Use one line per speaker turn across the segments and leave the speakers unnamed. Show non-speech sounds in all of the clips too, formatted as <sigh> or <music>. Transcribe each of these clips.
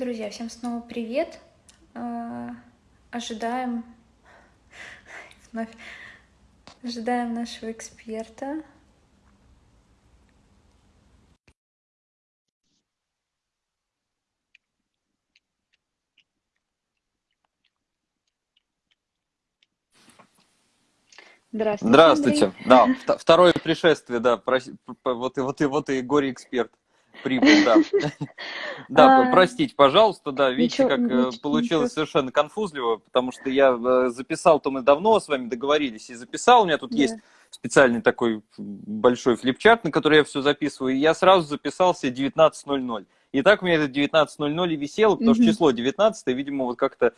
Друзья, всем снова привет. Э, ожидаем <laughs> вновь ожидаем нашего эксперта.
Здравствуйте. Здравствуйте. Андрей. Да, второе пришествие, да, вот и вот и вот и горе эксперт прибыл, да. <laughs> Да, а, простите, пожалуйста, да, видите, как э, получилось совершенно конфузливо, потому что я э, записал, то мы давно с вами договорились и записал, у меня тут есть специальный такой большой флипчарт, на который я все записываю, и я сразу записался 19.00. И так у меня это 19.00 и висело, потому что число 19, видимо, вот как-то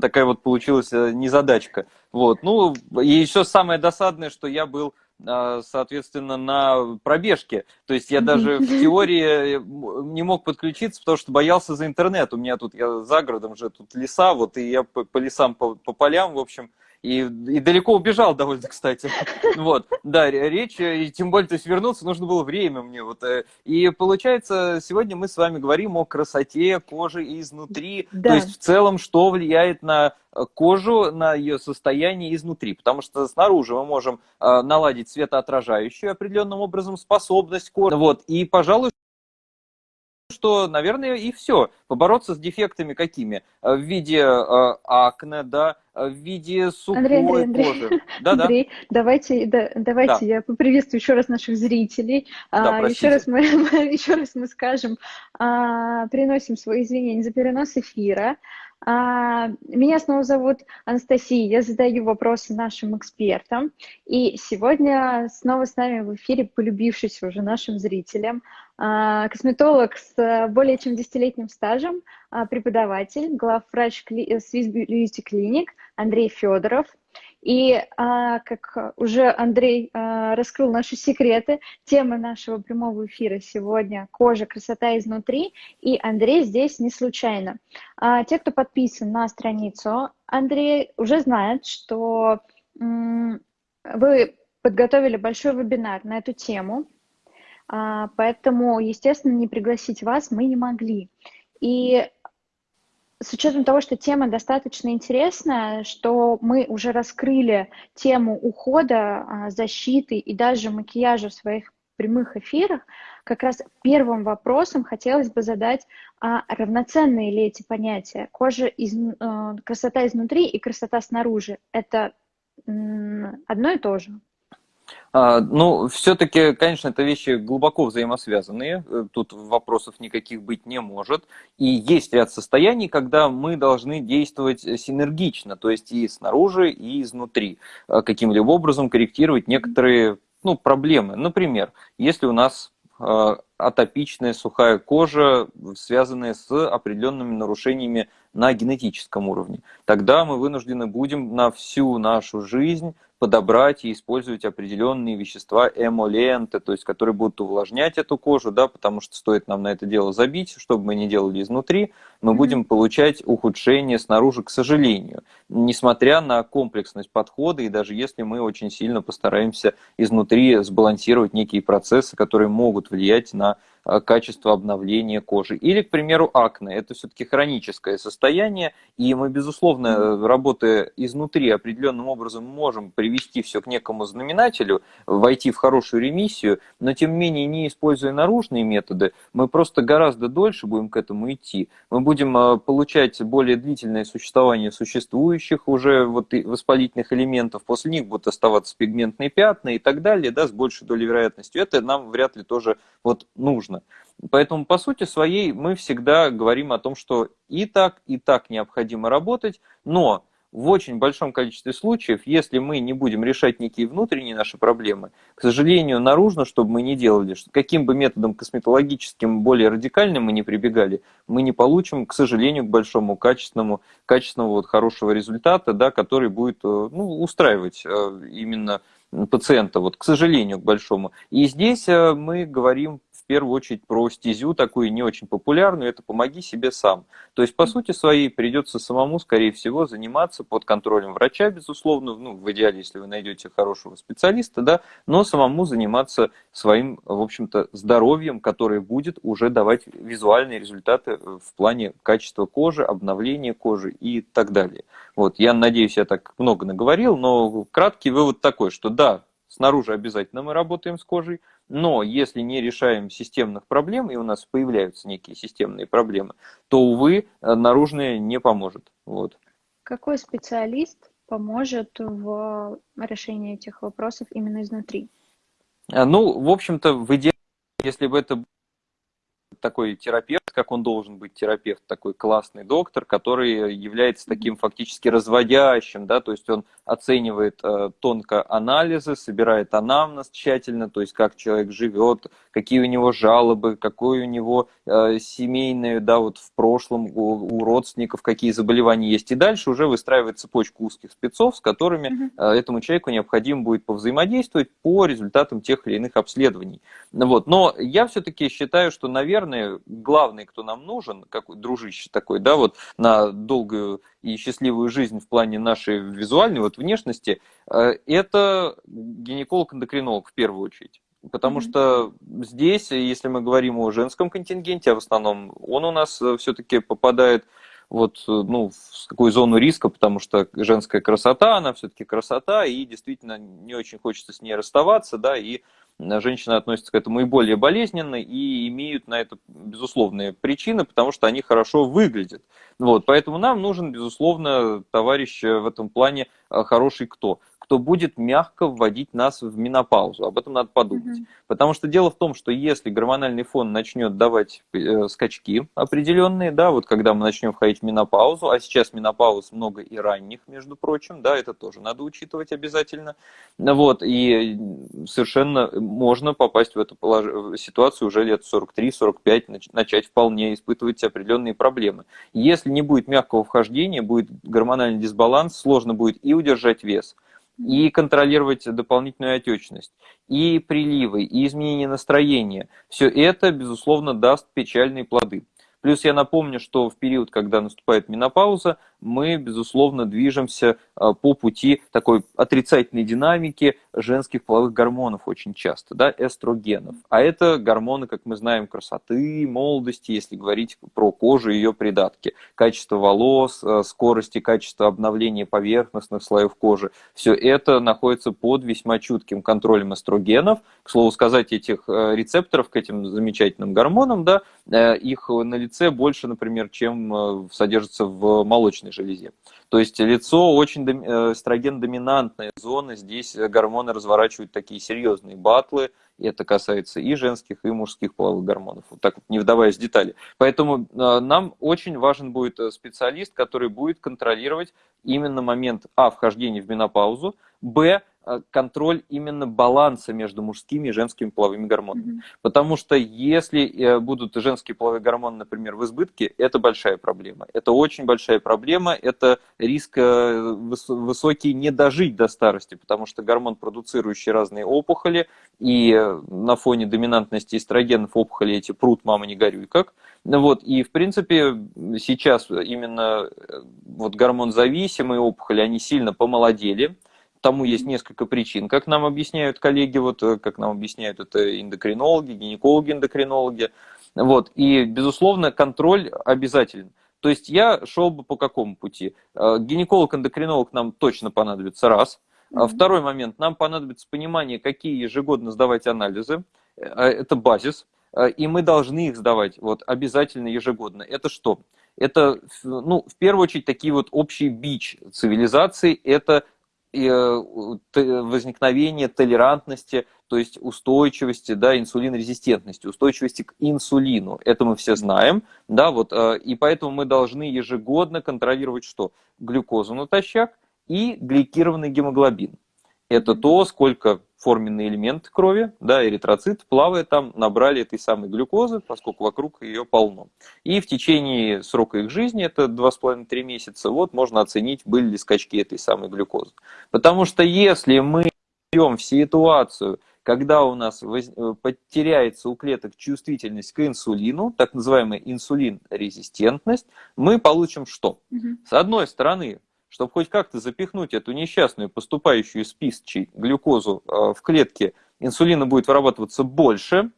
такая вот получилась э, незадачка. Вот, ну, и еще самое досадное, что я был соответственно, на пробежке. То есть я даже в теории э, не мог подключиться, потому что боялся за интернет. У меня тут, я за городом же, тут леса, вот, и я по, по лесам, по, по полям, в общем, и, и далеко убежал довольно, кстати. Вот, да, речь, и тем более, то есть вернуться нужно было время мне. Вот. Э, и получается, сегодня мы с вами говорим о красоте кожи изнутри, да. то есть в целом, что влияет на э, кожу, на ее состояние изнутри. Потому что снаружи мы можем э, наладить светоотражающую определенным образом способность кожи. Вот, и, пожалуй, что, наверное, и все. Побороться с дефектами какими? Э, в виде э, акне, да, э, в виде сухой Андрей, Андрей, Андрей. кожи. Да, Андрей,
да. давайте, да, давайте да. я поприветствую еще раз наших зрителей. Да, а, еще, раз мы, <laughs> еще раз мы скажем, а, приносим свои извинения за перенос эфира. А, меня снова зовут Анастасия, я задаю вопросы нашим экспертам. И сегодня снова с нами в эфире полюбившийся уже нашим зрителям а, косметолог с более чем десятилетним стажем, а, преподаватель, главврач Swiss Beauty Clinic Андрей Федоров. И а, как уже Андрей а, раскрыл наши секреты, тема нашего прямого эфира сегодня – кожа, красота изнутри. И Андрей здесь не случайно. А, те, кто подписан на страницу, Андрей уже знает, что вы подготовили большой вебинар на эту тему, поэтому, естественно, не пригласить вас мы не могли. И с учетом того, что тема достаточно интересная, что мы уже раскрыли тему ухода, а, защиты и даже макияжа в своих прямых эфирах, как раз первым вопросом хотелось бы задать, а равноценные ли эти понятия? Кожа, из, э, красота изнутри и красота снаружи – это одно и то же?
А, ну, все-таки, конечно, это вещи глубоко взаимосвязанные, э, тут вопросов никаких быть не может. И есть ряд состояний, когда мы должны действовать синергично, то есть и снаружи, и изнутри, э, каким-либо образом корректировать некоторые ну, проблемы. Например, если у нас э, атопичная сухая кожа, связанная с определенными нарушениями на генетическом уровне. Тогда мы вынуждены будем на всю нашу жизнь подобрать и использовать определенные вещества эмоленты, то есть которые будут увлажнять эту кожу, да, потому что стоит нам на это дело забить, чтобы мы не делали изнутри, мы mm-hmm. будем получать ухудшение снаружи, к сожалению, несмотря на комплексность подхода, и даже если мы очень сильно постараемся изнутри сбалансировать некие процессы, которые могут влиять на качество обновления кожи. Или, к примеру, акне. Это все-таки хроническое состояние, и мы, безусловно, работая изнутри определенным образом, можем привести все к некому знаменателю, войти в хорошую ремиссию, но, тем не менее, не используя наружные методы, мы просто гораздо дольше будем к этому идти. Мы будем э, получать более длительное существование существующих уже вот воспалительных элементов, после них будут оставаться пигментные пятна и так далее, да, с большей долей вероятностью. Это нам вряд ли тоже вот нужно нужно. Поэтому, по сути своей, мы всегда говорим о том, что и так, и так необходимо работать, но в очень большом количестве случаев, если мы не будем решать некие внутренние наши проблемы, к сожалению, наружно, чтобы мы не делали, каким бы методом косметологическим более радикальным мы не прибегали, мы не получим, к сожалению, к большому качественному, качественного вот хорошего результата, да, который будет э, ну, устраивать э, именно пациента, вот, к сожалению, к большому. И здесь э, мы говорим первую очередь про стезю такую не очень популярную, это «помоги себе сам». То есть, по сути своей, придется самому, скорее всего, заниматься под контролем врача, безусловно, ну, в идеале, если вы найдете хорошего специалиста, да, но самому заниматься своим, в общем-то, здоровьем, которое будет уже давать визуальные результаты в плане качества кожи, обновления кожи и так далее. Вот, я надеюсь, я так много наговорил, но краткий вывод такой, что да, снаружи обязательно мы работаем с кожей, но если не решаем системных проблем, и у нас появляются некие системные проблемы, то, увы, наружное не поможет. Вот.
Какой специалист поможет в решении этих вопросов именно изнутри?
А, ну, в общем-то, в идеале, если бы это такой терапевт, как он должен быть терапевт, такой классный доктор, который является таким фактически разводящим, да, то есть он оценивает э, тонко анализы, собирает анамнез тщательно, то есть как человек живет, какие у него жалобы, какой у него э, семейный, да, вот в прошлом у, у родственников какие заболевания есть, и дальше уже выстраивает цепочку узких спецов, с которыми э, этому человеку необходимо будет повзаимодействовать по результатам тех или иных обследований. Вот. Но я все-таки считаю, что, наверное, главный, кто нам нужен, как дружище такой, да, вот на долгую и счастливую жизнь в плане нашей визуальной вот внешности, э, это гинеколог-эндокринолог в первую очередь. Потому mm-hmm. что здесь, если мы говорим о женском контингенте, а в основном он у нас э, все-таки попадает вот, э, ну, в какую зону риска, потому что женская красота, она все-таки красота, и действительно не очень хочется с ней расставаться, да, и женщины относятся к этому и более болезненно, и имеют на это безусловные причины, потому что они хорошо выглядят. Вот, поэтому нам нужен, безусловно, товарищ в этом плане э, хороший кто? Кто будет мягко вводить нас в менопаузу. Об этом надо подумать. Угу. Потому что дело в том, что если гормональный фон начнет давать э, скачки определенные, да, вот когда мы начнем входить в менопаузу, а сейчас менопауз много и ранних, между прочим, да, это тоже надо учитывать обязательно. Вот, и совершенно можно попасть в эту полож... ситуацию уже лет 43-45, начать вполне испытывать определенные проблемы. Если не будет мягкого вхождения, будет гормональный дисбаланс, сложно будет и удержать вес – и контролировать дополнительную отечность, и приливы, и изменение настроения. Все это, безусловно, даст печальные плоды. Плюс я напомню, что в период, когда наступает менопауза, мы, безусловно, движемся а, по пути такой отрицательной динамики женских половых гормонов очень часто, да, эстрогенов. А это гормоны, как мы знаем, красоты, молодости, если говорить про кожу и ее придатки, качество волос, а, скорости, качество обновления поверхностных слоев кожи. Все это находится под весьма чутким контролем эстрогенов. К слову сказать, этих а, рецепторов к этим замечательным гормонам, да, их на лице больше, например, чем содержится в молочной молочной железе. То есть лицо очень э, эстроген-доминантная зона, здесь гормоны разворачивают такие серьезные батлы, и это касается и женских, и мужских половых гормонов, вот так вот не вдаваясь в детали. Поэтому э, нам очень важен будет э, специалист, который будет контролировать именно момент, а, вхождения в менопаузу, б, Э, контроль именно баланса между мужскими и женскими половыми гормонами. Mm-hmm. Потому что если э, будут женские половые гормоны, например, в избытке, это большая проблема. Это очень большая проблема, это риск э, высокий не дожить до старости, потому что гормон, продуцирующий разные опухоли, и на фоне доминантности эстрогенов опухоли эти прут, мама не горюй как. Вот, и в принципе сейчас именно вот гормон зависимые опухоли, они сильно помолодели, Тому есть несколько причин, как нам объясняют коллеги, вот, э, как нам объясняют это эндокринологи, гинекологи, эндокринологи. Вот, и, безусловно, контроль обязателен. То есть я шел бы по какому пути? Э, гинеколог-эндокринолог нам точно понадобится, раз. Mm-hmm. Второй момент, нам понадобится понимание, какие ежегодно сдавать анализы. Это базис. И мы должны их сдавать вот, обязательно ежегодно. Это что? Это, ну, в первую очередь, такие вот общие бич цивилизации. Это Э, возникновение толерантности, то есть устойчивости, да, инсулинорезистентности, устойчивости к инсулину. Это мы все знаем, да, вот, э, и поэтому мы должны ежегодно контролировать что? Глюкозу натощак и гликированный гемоглобин. Это то, сколько форменный элемент крови, да, эритроцит, плавая там, набрали этой самой глюкозы, поскольку вокруг ее полно. И в течение срока их жизни, это 2,5-3 месяца, вот можно оценить, были ли скачки этой самой глюкозы. Потому что если мы берем в ситуацию, когда у нас воз... Э, потеряется у клеток чувствительность к инсулину, так называемая инсулин-резистентность, мы получим что? Угу. С одной стороны, чтобы хоть как-то запихнуть эту несчастную, поступающую из писчей глюкозу э, в клетке, инсулина будет вырабатываться больше,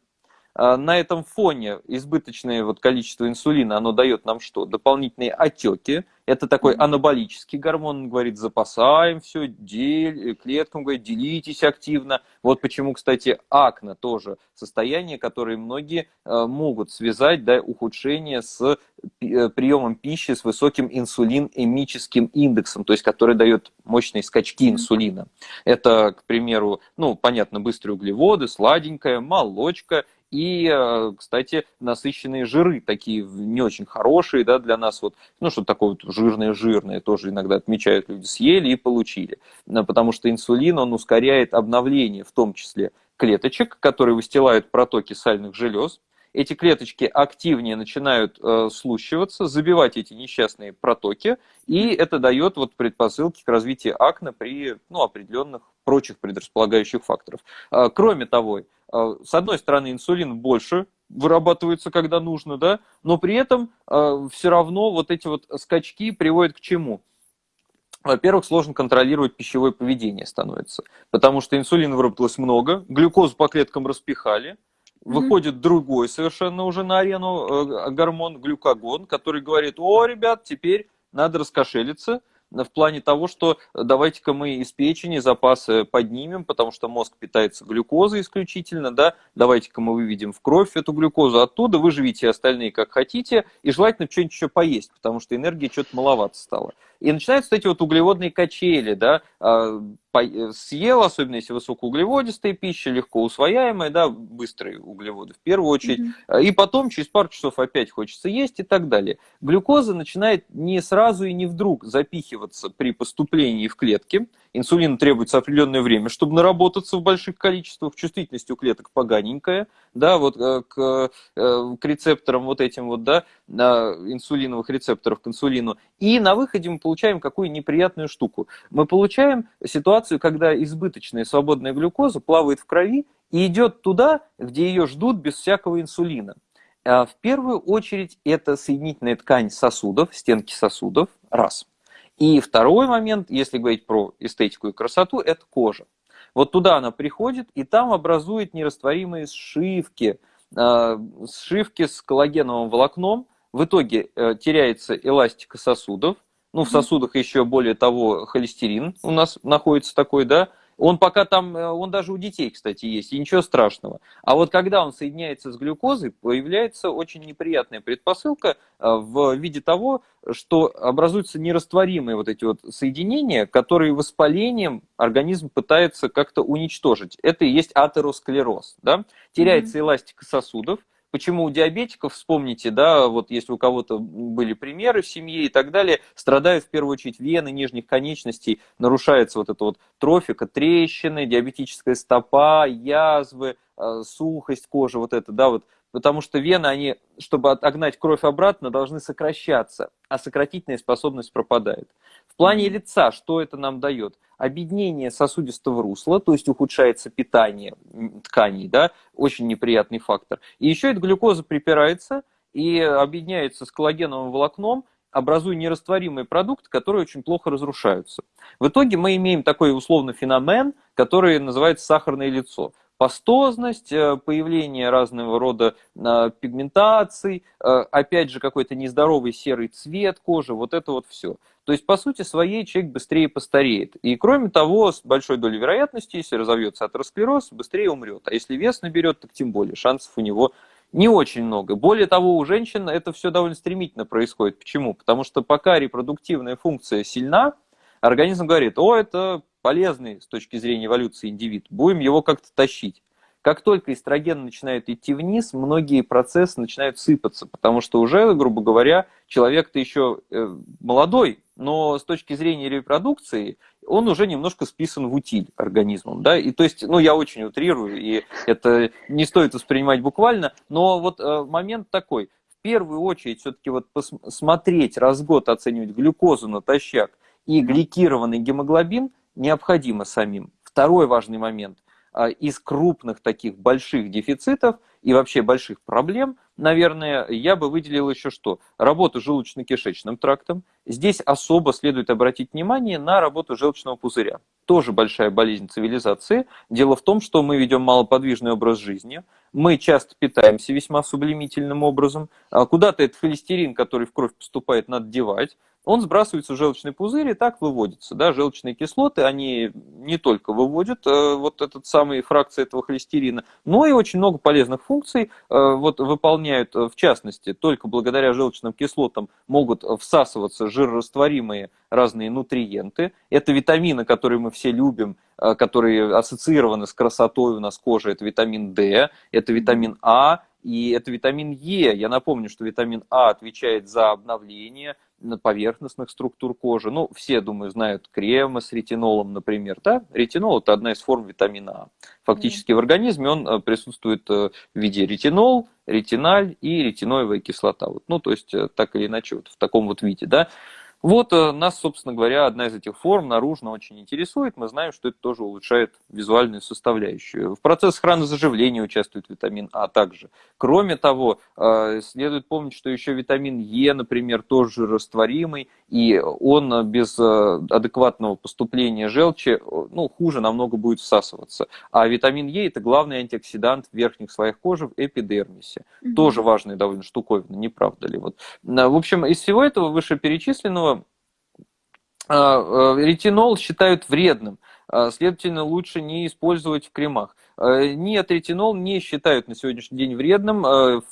на этом фоне избыточное вот количество инсулина, оно дает нам что? Дополнительные отеки. Это такой анаболический гормон, он говорит, запасаем все, дель, клеткам говорит, делитесь активно. Вот почему, кстати, акне тоже состояние, которое многие а, могут связать, да, ухудшение с э, приемом пищи с высоким инсулин-эмическим индексом, то есть который дает мощные скачки инсулина. Это, к примеру, ну, понятно, быстрые углеводы, сладенькая, молочка и, э, кстати, насыщенные жиры, такие не очень хорошие, да, для нас вот, ну, что такое вот жирное-жирное, тоже иногда отмечают люди, съели и получили. Потому что инсулин, он ускоряет обновление, в том числе клеточек, которые выстилают протоки сальных желез, эти клеточки активнее начинают э, слущиваться, забивать эти несчастные протоки, и это дает вот предпосылки к развитию акне при ну, определенных прочих предрасполагающих факторов. Э, кроме того, с одной стороны, инсулин больше вырабатывается, когда нужно, да, но при этом э, все равно вот эти вот скачки приводят к чему? Во-первых, сложно контролировать пищевое поведение становится, потому что инсулина выработалось много, глюкозу по клеткам распихали, выходит mm-hmm. другой совершенно уже на арену э, гормон глюкагон, который говорит, о, ребят, теперь надо раскошелиться, в плане того, что давайте-ка мы из печени запасы поднимем, потому что мозг питается глюкозой исключительно, да, давайте-ка мы выведем в кровь эту глюкозу оттуда, вы живите остальные как хотите, и желательно что-нибудь еще поесть, потому что энергии что-то маловато стало. И начинаются эти вот углеводные качели, да, а, съел, особенно если высокоуглеводистая пища, легко усвояемая, да, быстрые углеводы в первую очередь, mm-hmm. и потом через пару часов опять хочется есть и так далее. Глюкоза начинает не сразу и не вдруг запихиваться при поступлении в клетки, инсулину требуется определенное время, чтобы наработаться в больших количествах, чувствительность у клеток поганенькая, да, вот э, к, э, к рецепторам вот этим вот, да, инсулиновых рецепторов к инсулину. И на выходе мы получаем какую неприятную штуку. Мы получаем ситуацию, когда избыточная свободная глюкоза плавает в крови и идет туда, где ее ждут без всякого инсулина. А в первую очередь это соединительная ткань сосудов, стенки сосудов, раз. И второй момент, если говорить про эстетику и красоту, это кожа. Вот туда она приходит, и там образует нерастворимые сшивки, э, сшивки с коллагеновым волокном. В итоге э, теряется эластика сосудов. Ну, в сосудах еще более того холестерин у нас находится такой, да, он пока там, э, он даже у детей, кстати, есть, и ничего страшного. А вот когда он соединяется с глюкозой, появляется очень неприятная предпосылка э, в виде того, что образуются нерастворимые вот эти вот соединения, которые воспалением организм пытается как-то уничтожить. Это и есть атеросклероз. Да? Теряется mm-hmm. эластика сосудов, Почему у диабетиков, вспомните, да, вот если у кого-то были примеры в семье и так далее, страдают в первую очередь вены нижних конечностей, нарушается вот эта вот трофика, трещины, диабетическая стопа, язвы, э, сухость кожи, вот это, да, вот потому что вены, они, чтобы отогнать кровь обратно, должны сокращаться, а сократительная способность пропадает. В плане лица, что это нам дает? Объединение сосудистого русла, то есть ухудшается питание тканей, да, очень неприятный фактор. И еще эта глюкоза припирается и объединяется с коллагеновым волокном, образуя нерастворимые продукты, которые очень плохо разрушаются. В итоге мы имеем такой условный феномен, который называется сахарное лицо пастозность, э, появление разного рода э, пигментаций, э, опять же какой-то нездоровый серый цвет кожи, вот это вот все. То есть, по сути своей, человек быстрее постареет. И кроме того, с большой долей вероятности, если разовьется атеросклероз, быстрее умрет. А если вес наберет, так тем более, шансов у него не очень много. Более того, у женщин это все довольно стремительно происходит. Почему? Потому что пока репродуктивная функция сильна, организм говорит, о, это полезный с точки зрения эволюции индивид, будем его как-то тащить. Как только эстроген начинает идти вниз, многие процессы начинают сыпаться, потому что уже, грубо говоря, человек-то еще э, молодой, но с точки зрения репродукции он уже немножко списан в утиль организмом. Да? И то есть, ну, я очень утрирую, и это не стоит воспринимать буквально, но вот э, момент такой. В первую очередь все-таки вот посмотреть, раз год оценивать глюкозу натощак и гликированный гемоглобин – необходимо самим. Второй важный момент. из крупных таких больших дефицитов и вообще больших проблем, наверное, я бы выделил еще что? Работу желудочно-кишечным трактом. Здесь особо следует обратить внимание на работу желчного пузыря. Тоже большая болезнь цивилизации. Дело в том, что мы ведем малоподвижный образ жизни, мы часто питаемся весьма сублимительным образом. А куда-то этот холестерин, который в кровь поступает, надо девать он сбрасывается в желчный пузырь и так выводится. Да? Желчные кислоты, они не только выводят э, вот этот самый фракции этого холестерина, но и очень много полезных функций э, вот, выполняют, э, в частности, только благодаря желчным кислотам могут всасываться жирорастворимые разные нутриенты. Это витамины, которые мы все любим, э, которые ассоциированы с красотой у нас кожи. Это витамин D, это витамин А, и это витамин Е. Я напомню, что витамин А отвечает за обновление поверхностных структур кожи. Ну, все, думаю, знают кремы с ретинолом, например. Да? Ретинол – это одна из форм витамина А. Фактически mm. в организме он э, присутствует э, в виде ретинол, ретиналь и ретиноевая кислота. Вот, ну, то есть, э, так или иначе, вот в таком вот виде. Да? Вот э, нас, собственно говоря, одна из этих форм наружно очень интересует. Мы знаем, что это тоже улучшает визуальную составляющую. В процессе хронозаживления участвует витамин А также. Кроме того, э, следует помнить, что еще витамин Е, например, тоже растворимый, и он без э, адекватного поступления желчи ну, хуже намного будет всасываться. А витамин Е – это главный антиоксидант в верхних слоях кожи в эпидермисе. Угу. Тоже важная довольно штуковина, не правда ли? Вот. В общем, из всего этого вышеперечисленного ретинол считают вредным, а, следовательно, лучше не использовать в кремах. Нет, ретинол не считают на сегодняшний день вредным.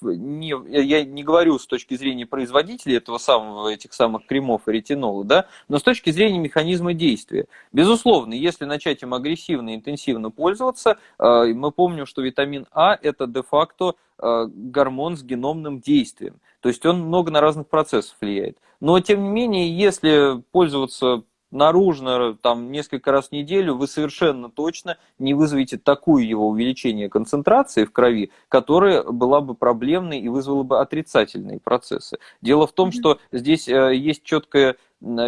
Не, я не говорю с точки зрения производителей этого самого, этих самых кремов и ретинола, да, но с точки зрения механизма действия. Безусловно, если начать им агрессивно и интенсивно пользоваться, мы помним, что витамин А – это де-факто гормон с геномным действием. То есть он много на разных процессов влияет. Но, тем не менее, если пользоваться наружно там несколько раз в неделю, вы совершенно точно не вызовете такую его увеличение концентрации в крови, которая была бы проблемной и вызвала бы отрицательные процессы. Дело в том, что здесь э, есть четкое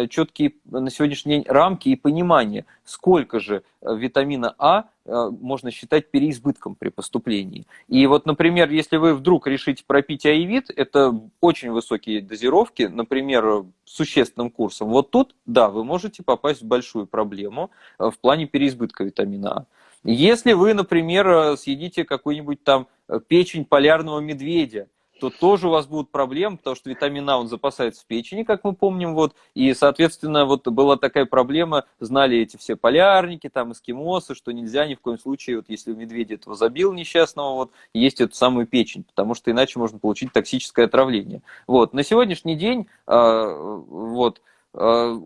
четкие на сегодняшний день рамки и понимание, сколько же э, витамина А э, можно считать переизбытком при поступлении. И вот, например, если вы вдруг решите пропить аевит, это очень высокие дозировки, например, существенным курсом. Вот тут, да, вы можете попасть в большую проблему э, в плане переизбытка витамина А. Если вы, например, съедите какую-нибудь там печень полярного медведя, то тоже у вас будут проблемы, потому что витамин А, он запасается в печени, как мы помним, вот, и, соответственно, вот была такая проблема, знали эти все полярники, там, эскимосы, что нельзя ни в коем случае, вот, если у медведя этого забил несчастного, вот, есть эту самую печень, потому что иначе можно получить токсическое отравление. Вот, на сегодняшний день, э, вот, а,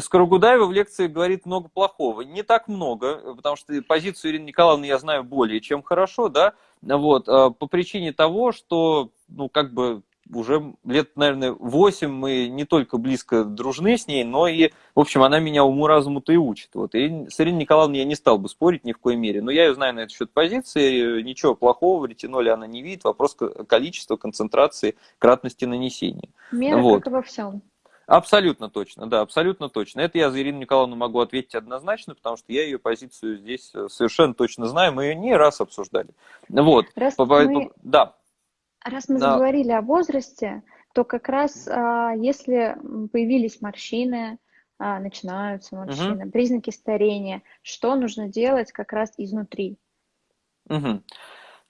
Скоробудаева в лекции говорит много плохого. Не так много, потому что позицию Ирины Николаевны я знаю более чем хорошо, да, вот, а, по причине того, что, ну, как бы уже лет, наверное, 8 мы не только близко дружны с ней, но и, в общем, она меня уму-разуму-то и учит. Вот. И с Ириной Николаевной я не стал бы спорить ни в коей мере, но я ее знаю на этот счет позиции, ничего плохого в ретиноле она не видит, вопрос количества, концентрации, кратности нанесения.
Мера вот. как во всем.
Абсолютно точно, да, абсолютно точно. Это я за Ирину Николаевну могу ответить однозначно, потому что я ее позицию здесь э, совершенно точно знаю, мы ее не раз обсуждали. Вот.
Раз по, мы, да. Раз мы да. заговорили о возрасте, то как раз а, если появились морщины, а, начинаются морщины, угу. признаки старения, что нужно делать как раз изнутри?
Угу.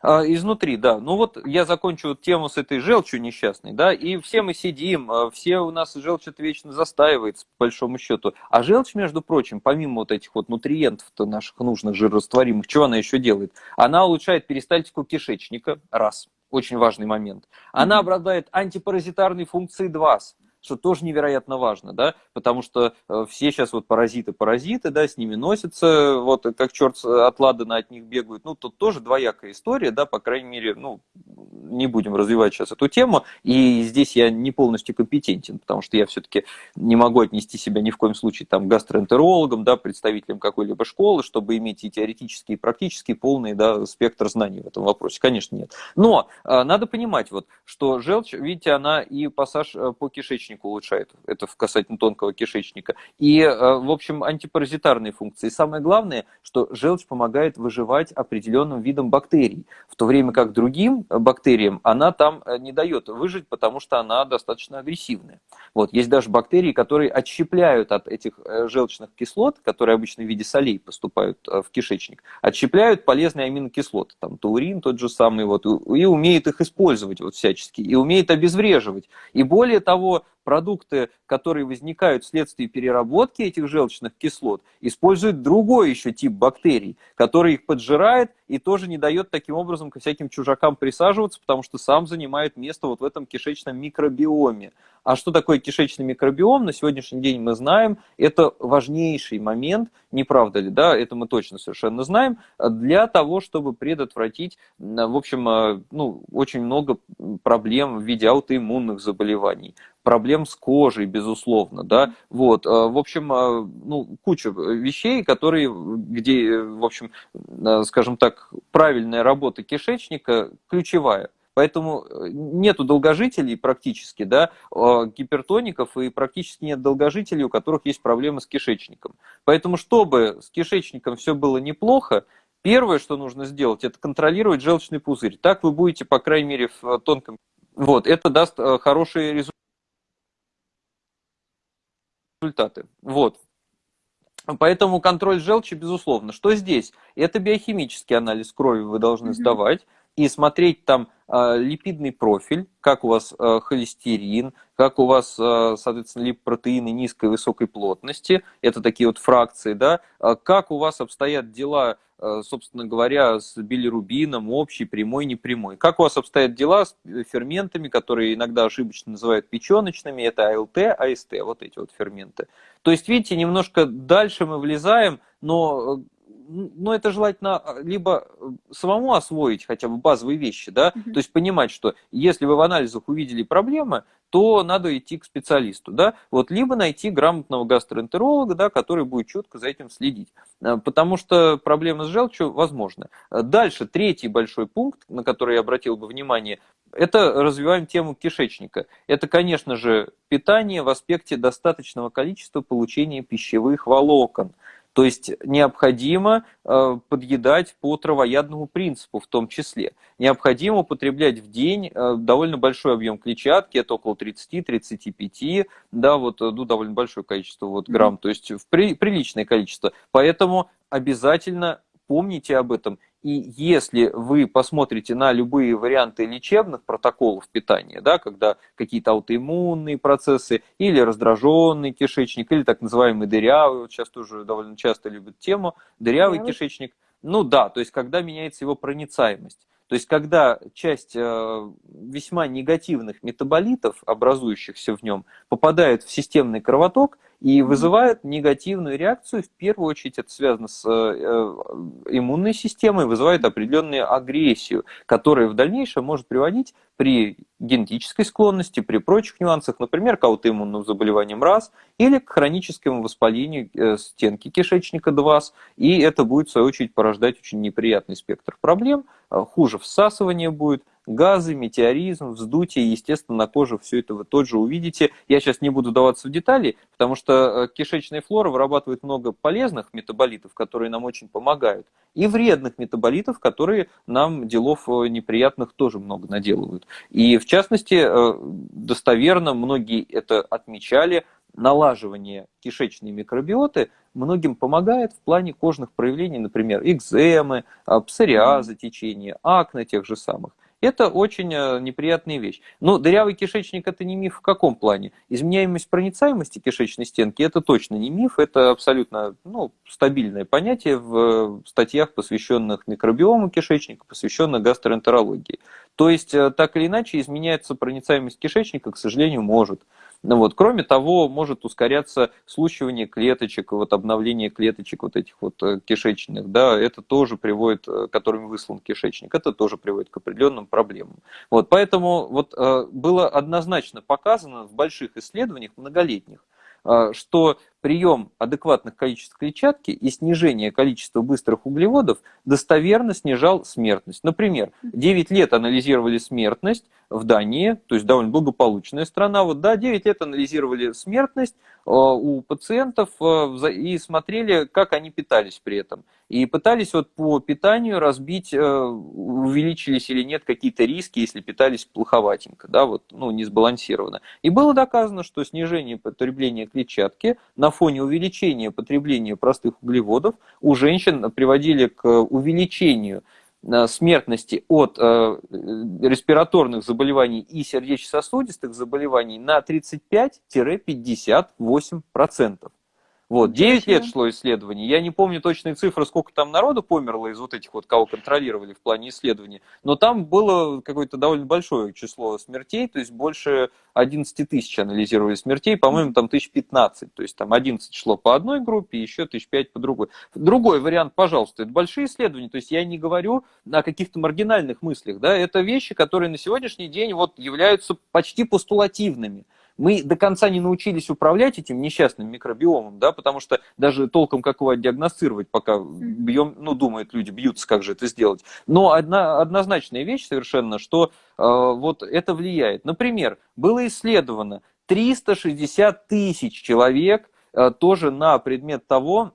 А, изнутри, да. Ну вот я закончу тему с этой желчью несчастной, да, и все мы сидим, а, все у нас желчь это вечно застаивается, по большому счету. А желчь, между прочим, помимо вот этих вот нутриентов-то наших нужных жирорастворимых, что она еще делает? Она улучшает перистальтику кишечника, раз, очень важный момент. Она обладает антипаразитарной функцией два, что тоже невероятно важно, да, потому что э, все сейчас вот паразиты-паразиты, да, с ними носятся, вот как черт от ладана от них бегают, ну, тут тоже двоякая история, да, по крайней мере, ну, не будем развивать сейчас эту тему, и здесь я не полностью компетентен, потому что я все-таки не могу отнести себя ни в коем случае там гастроэнтерологом, да, представителем какой-либо школы, чтобы иметь и теоретический, и практический полный, да, спектр знаний в этом вопросе, конечно, нет. Но э, надо понимать вот, что желчь, видите, она и пассаж э, по кишечнику кишечник улучшает, это касательно тонкого кишечника, и, э, в общем, антипаразитарные функции. И самое главное, что желчь помогает выживать определенным видам бактерий, в то время как другим бактериям она там не дает выжить, потому что она достаточно агрессивная. Вот, есть даже бактерии, которые отщепляют от этих желчных кислот, которые обычно в виде солей поступают в кишечник, отщепляют полезные аминокислоты, там таурин тот же самый, вот, и умеют их использовать вот всячески, и умеет обезвреживать. И более того, продукты, которые возникают вследствие переработки этих желчных кислот, используют другой еще тип бактерий, который их поджирает и тоже не дает таким образом ко всяким чужакам присаживаться, потому что сам занимает место вот в этом кишечном микробиоме. А что такое кишечный микробиом, на сегодняшний день мы знаем, это важнейший момент, не правда ли, да, это мы точно совершенно знаем, для того, чтобы предотвратить, в общем, ну, очень много проблем в виде аутоиммунных заболеваний, проблем с кожей, безусловно, да, вот, э, в общем, э, ну, куча вещей, которые, где, в общем, э, скажем так, правильная работа кишечника ключевая. Поэтому нету долгожителей практически, да, гипертоников, и практически нет долгожителей, у которых есть проблемы с кишечником. Поэтому, чтобы с кишечником все было неплохо, первое, что нужно сделать, это контролировать желчный пузырь. Так вы будете, по крайней мере, в тонком... Вот, это даст хороший результат результаты. Вот. Поэтому контроль желчи, безусловно. Что здесь? Это биохимический анализ крови вы должны сдавать и смотреть там э, липидный профиль, как у вас э, холестерин, как у вас, э, соответственно, липопротеины низкой и высокой плотности, это такие вот фракции, да, как у вас обстоят дела собственно говоря, с билирубином, общий, прямой, непрямой. Как у вас обстоят дела с ферментами, которые иногда ошибочно называют печеночными, это АЛТ, АСТ, вот эти вот ферменты. То есть, видите, немножко дальше мы влезаем, но но это желательно либо самому освоить хотя бы базовые вещи, да, mm-hmm. то есть понимать, что если вы в анализах увидели проблемы, то надо идти к специалисту, да, вот, либо найти грамотного гастроэнтеролога, да, который будет четко за этим следить, э, потому что проблемы с желчью возможны. Дальше, третий большой пункт, на который я обратил бы внимание, это развиваем тему кишечника. Это, конечно же, питание в аспекте достаточного количества получения пищевых волокон – то есть необходимо э, подъедать по травоядному принципу в том числе. Необходимо употреблять в день э, довольно большой объем клетчатки, это около 30-35, да, вот, э, ну, довольно большое количество вот, грамм, mm-hmm. то есть в при, приличное количество. Поэтому обязательно помните об этом и если вы посмотрите на любые варианты лечебных протоколов питания, да, когда какие-то аутоиммунные процессы, или раздраженный кишечник, или так называемый дырявый, вот сейчас тоже довольно часто любят тему, дырявый Дырявый. кишечник, ну да, то есть когда меняется его проницаемость. То есть, когда часть э, весьма негативных метаболитов, образующихся в нем, попадает в системный кровоток, и вызывает негативную реакцию. В первую очередь это связано с э, э, иммунной системой, вызывает определенную агрессию, которая в дальнейшем может приводить при генетической склонности, при прочих нюансах, например, к аутоиммунным заболеваниям раз, или к хроническому воспалению э, стенки кишечника два, и это будет, в свою очередь, порождать очень неприятный спектр проблем, хуже всасывание будет, газы, метеоризм, вздутие, естественно, на коже все это вы тоже увидите. Я сейчас не буду даваться в детали, потому что э, кишечная флора вырабатывает много полезных метаболитов, которые нам очень помогают, и вредных метаболитов, которые нам делов э, неприятных тоже много наделывают. И в частности, э, достоверно многие это отмечали, налаживание кишечной микробиоты многим помогает в плане кожных проявлений, например, экземы, псориаза течения, акне тех же самых. Это очень э, неприятная вещь. Но дырявый кишечник это не миф в каком плане? Изменяемость проницаемости кишечной стенки это точно не миф, это абсолютно ну, стабильное понятие в статьях, посвященных микробиому кишечника, посвященных гастроэнтерологии. То есть, э, так или иначе, изменяется проницаемость кишечника, к сожалению, может. Ну вот. Кроме того, может ускоряться случивание клеточек, вот обновление клеточек вот этих вот э, кишечных, да, это тоже приводит, э, которыми выслан кишечник, это тоже приводит к определенным проблемам. Вот. Поэтому вот было однозначно показано в больших исследованиях многолетних, что прием адекватных количеств клетчатки и снижение количества быстрых углеводов достоверно снижал смертность. Например, 9 лет анализировали смертность в Дании, то есть довольно благополучная страна, вот да, 9 лет анализировали смертность э, у пациентов э, и смотрели, как они питались при этом. И пытались вот по питанию разбить, э, увеличились или нет какие-то риски, если питались плоховатенько, да, вот, ну, не сбалансированно. И было доказано, что снижение потребления клетчатки на фоне увеличения потребления простых углеводов у женщин приводили к увеличению э, смертности от э, респираторных заболеваний и сердечно-сосудистых заболеваний на 35-58%. Вот, 9 лет шло исследование. Я не помню точные цифры, сколько там народу померло из вот этих вот, кого контролировали в плане исследований. Но там было какое-то довольно большое число смертей, то есть больше 11 тысяч анализировали смертей, по-моему, там 1015. То есть там 11 шло по одной группе, еще 1005 по другой. Другой вариант, пожалуйста, это большие исследования. То есть я не говорю о каких-то маргинальных мыслях. Да? Это вещи, которые на сегодняшний день вот являются почти постулативными мы до конца не научились управлять этим несчастным микробиомом, да, потому что даже толком как его диагностировать, пока бьем, ну, думают люди, бьются, как же это сделать. Но одна, однозначная вещь совершенно, что э, вот это влияет. Например, было исследовано 360 тысяч человек э, тоже на предмет того,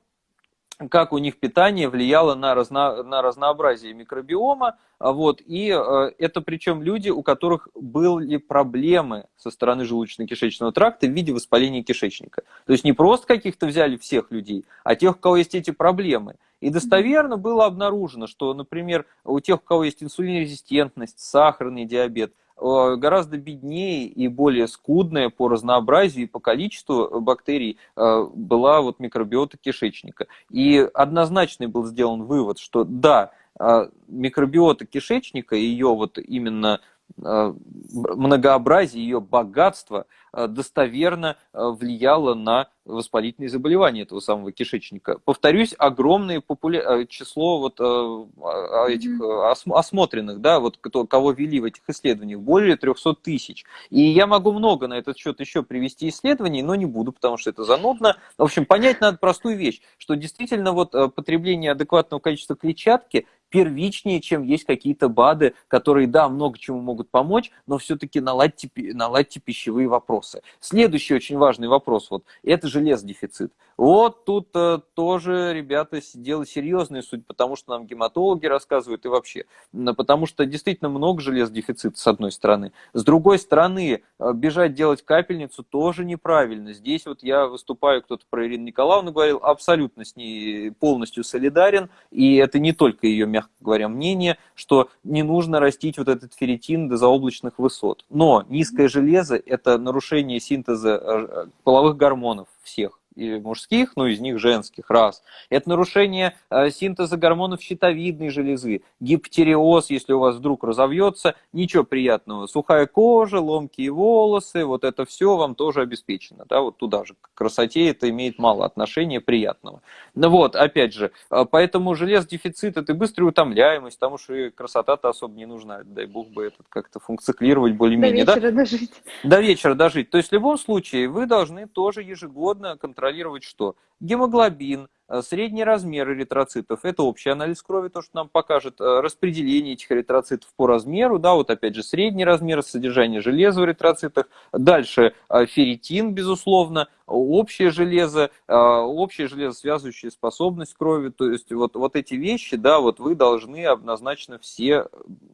как у них питание влияло на, разно, на разнообразие микробиома, а вот, и э, это причем люди, у которых были проблемы со стороны желудочно-кишечного тракта в виде воспаления кишечника. То есть не просто каких-то взяли всех людей, а тех, у кого есть эти проблемы. И достоверно было обнаружено, что, например, у тех, у кого есть инсулинорезистентность, сахарный диабет, гораздо беднее и более скудная по разнообразию и по количеству бактерий э, была вот микробиота кишечника. И однозначный был сделан вывод, что да, э, микробиота кишечника, ее вот именно многообразие, ее богатство достоверно влияло на воспалительные заболевания этого самого кишечника. Повторюсь, огромное популя... Э, число вот э, этих mm-hmm. осмотренных, да, вот кто, кого вели в этих исследованиях, более 300 тысяч. И я могу много на этот счет еще привести исследований, но не буду, потому что это занудно. В общем, понять надо простую вещь, что действительно вот потребление адекватного количества клетчатки первичнее, чем есть какие-то БАДы, которые, да, много чему могут помочь, но все-таки наладьте, наладьте пищевые вопросы. Следующий очень важный вопрос, вот, это же железодефицит. Вот тут э, тоже, ребята, дело серьезное, суть, потому что нам гематологи рассказывают и вообще. Потому что действительно много железодефицита, с одной стороны. С другой стороны, э, бежать делать капельницу тоже неправильно. Здесь вот я выступаю, кто-то про Ирину Николаевну говорил, абсолютно с ней полностью солидарен. И это не только ее, мягко говоря, мнение, что не нужно растить вот этот ферритин до заоблачных высот. Но низкое железо – это нарушение синтеза э, половых гормонов всех и мужских, ну, из них женских, раз. Это нарушение э, синтеза гормонов щитовидной железы, гиптериоз, если у вас вдруг разовьется, ничего приятного. Сухая кожа, ломкие волосы, вот это все вам тоже обеспечено, да, вот туда же. К красоте это имеет мало отношения приятного. Ну вот, опять же, э, поэтому железодефицит это быстрая утомляемость, потому что красота-то особо не нужна, дай бог бы этот как-то функционировать более-менее.
До вечера да? дожить.
До вечера дожить. То есть в любом случае вы должны тоже ежегодно контролировать контролировать что? Гемоглобин, Э, средний размер эритроцитов – это общий анализ крови, то, что нам покажет э, распределение этих эритроцитов по размеру, да, вот опять же средний размер, содержание железа в эритроцитах. Дальше э, ферритин, безусловно, общее железо, общая железосвязывающая способность крови, то есть вот, вот эти вещи, да, вот вы должны однозначно все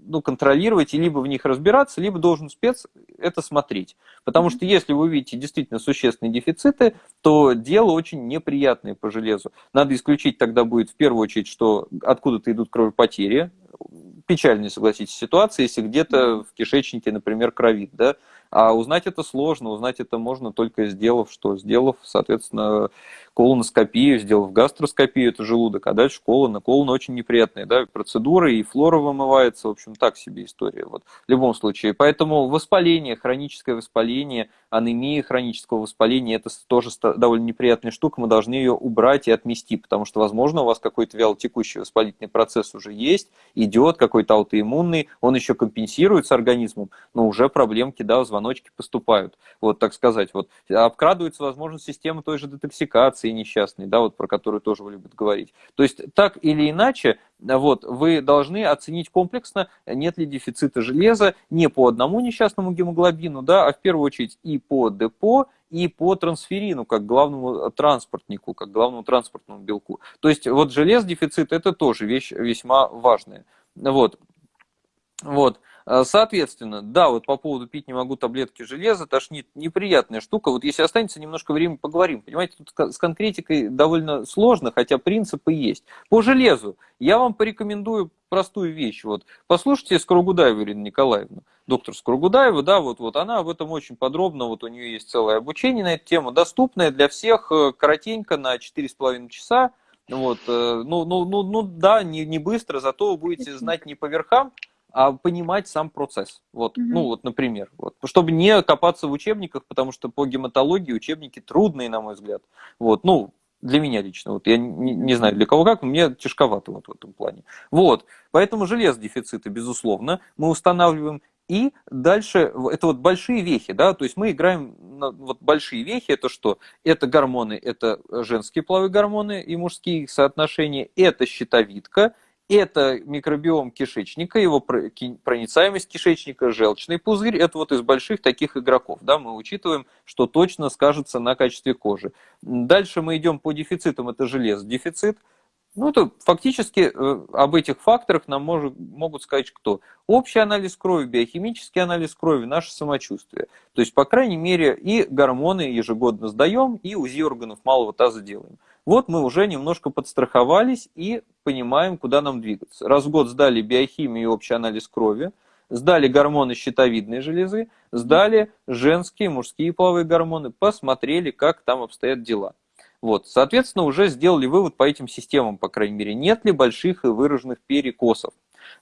ну, контролировать и либо в них разбираться, либо должен спец это смотреть. Потому что если вы видите действительно существенные дефициты, то дело очень неприятное по железу. Надо исключить тогда будет в первую очередь, что откуда-то идут кровопотери. Печальная, согласитесь, ситуация, если где-то в кишечнике, например, кровит, да, а узнать это сложно, узнать это можно только сделав что? Сделав, соответственно, колоноскопию, сделав гастроскопию, это желудок, а дальше колона. Колона очень неприятная, да, процедура, и флора вымывается, в общем, так себе история, вот, в любом случае. Поэтому воспаление, хроническое воспаление, анемия хронического воспаления, это тоже довольно неприятная штука, мы должны ее убрать и отмести, потому что, возможно, у вас какой-то вялотекущий воспалительный процесс уже есть, идет, какой-то аутоиммунный, он еще компенсируется организмом, но уже проблемки, да, звоночки поступают, вот так сказать, вот обкрадывается, возможно, система той же детоксикации несчастной, да, вот про которую тоже любят говорить. То есть так или иначе, вот, вы должны оценить комплексно, нет ли дефицита железа не по одному несчастному гемоглобину, да, а в первую очередь и по депо, и по трансферину, как главному транспортнику, как главному транспортному белку. То есть вот желез дефицит это тоже вещь весьма важная. Вот. Вот. А, соответственно, да, вот по поводу пить не могу таблетки железа, тошнит, неприятная штука. Вот если останется немножко времени, поговорим. Понимаете, тут с конкретикой довольно сложно, хотя принципы есть. По железу я вам порекомендую простую вещь. Вот послушайте Скоругудаеву Ирину Николаевну, доктор Скоругудаева, да, вот, вот она в этом очень подробно, вот у нее есть целое обучение на эту тему, доступное для всех, э, коротенько, на 4,5 часа. Вот, э, ну, ну, ну, ну да, не, не быстро, зато вы будете знать не по верхам, а понимать сам процесс. Вот, угу. ну вот, например, вот, чтобы не копаться в учебниках, потому что по гематологии учебники трудные, на мой взгляд. Вот, ну, для меня лично, вот я не, не знаю для кого как, но мне тяжковато вот в этом плане. Вот, поэтому желез дефицита, безусловно, мы устанавливаем. И дальше, это вот большие вехи, да, то есть мы играем на вот большие вехи, это что? Это гормоны, это женские половые гормоны и мужские соотношения, это щитовидка, это микробиом кишечника, его проницаемость кишечника, желчный пузырь. Это вот из больших таких игроков. Да, мы учитываем, что точно скажется на качестве кожи. Дальше мы идем по дефицитам. Это железо дефицит. Ну, это фактически э, об этих факторах нам может, могут сказать кто? Общий анализ крови, биохимический анализ крови, наше самочувствие. То есть, по крайней мере, и гормоны ежегодно сдаем, и УЗИ органов малого таза делаем. Вот мы уже немножко подстраховались и понимаем, куда нам двигаться. Раз в год сдали биохимию и общий анализ крови, сдали гормоны щитовидной железы, сдали женские, мужские половые гормоны, посмотрели, как там обстоят дела. Вот, соответственно, уже сделали вывод по этим системам, по крайней мере, нет ли больших и выраженных перекосов.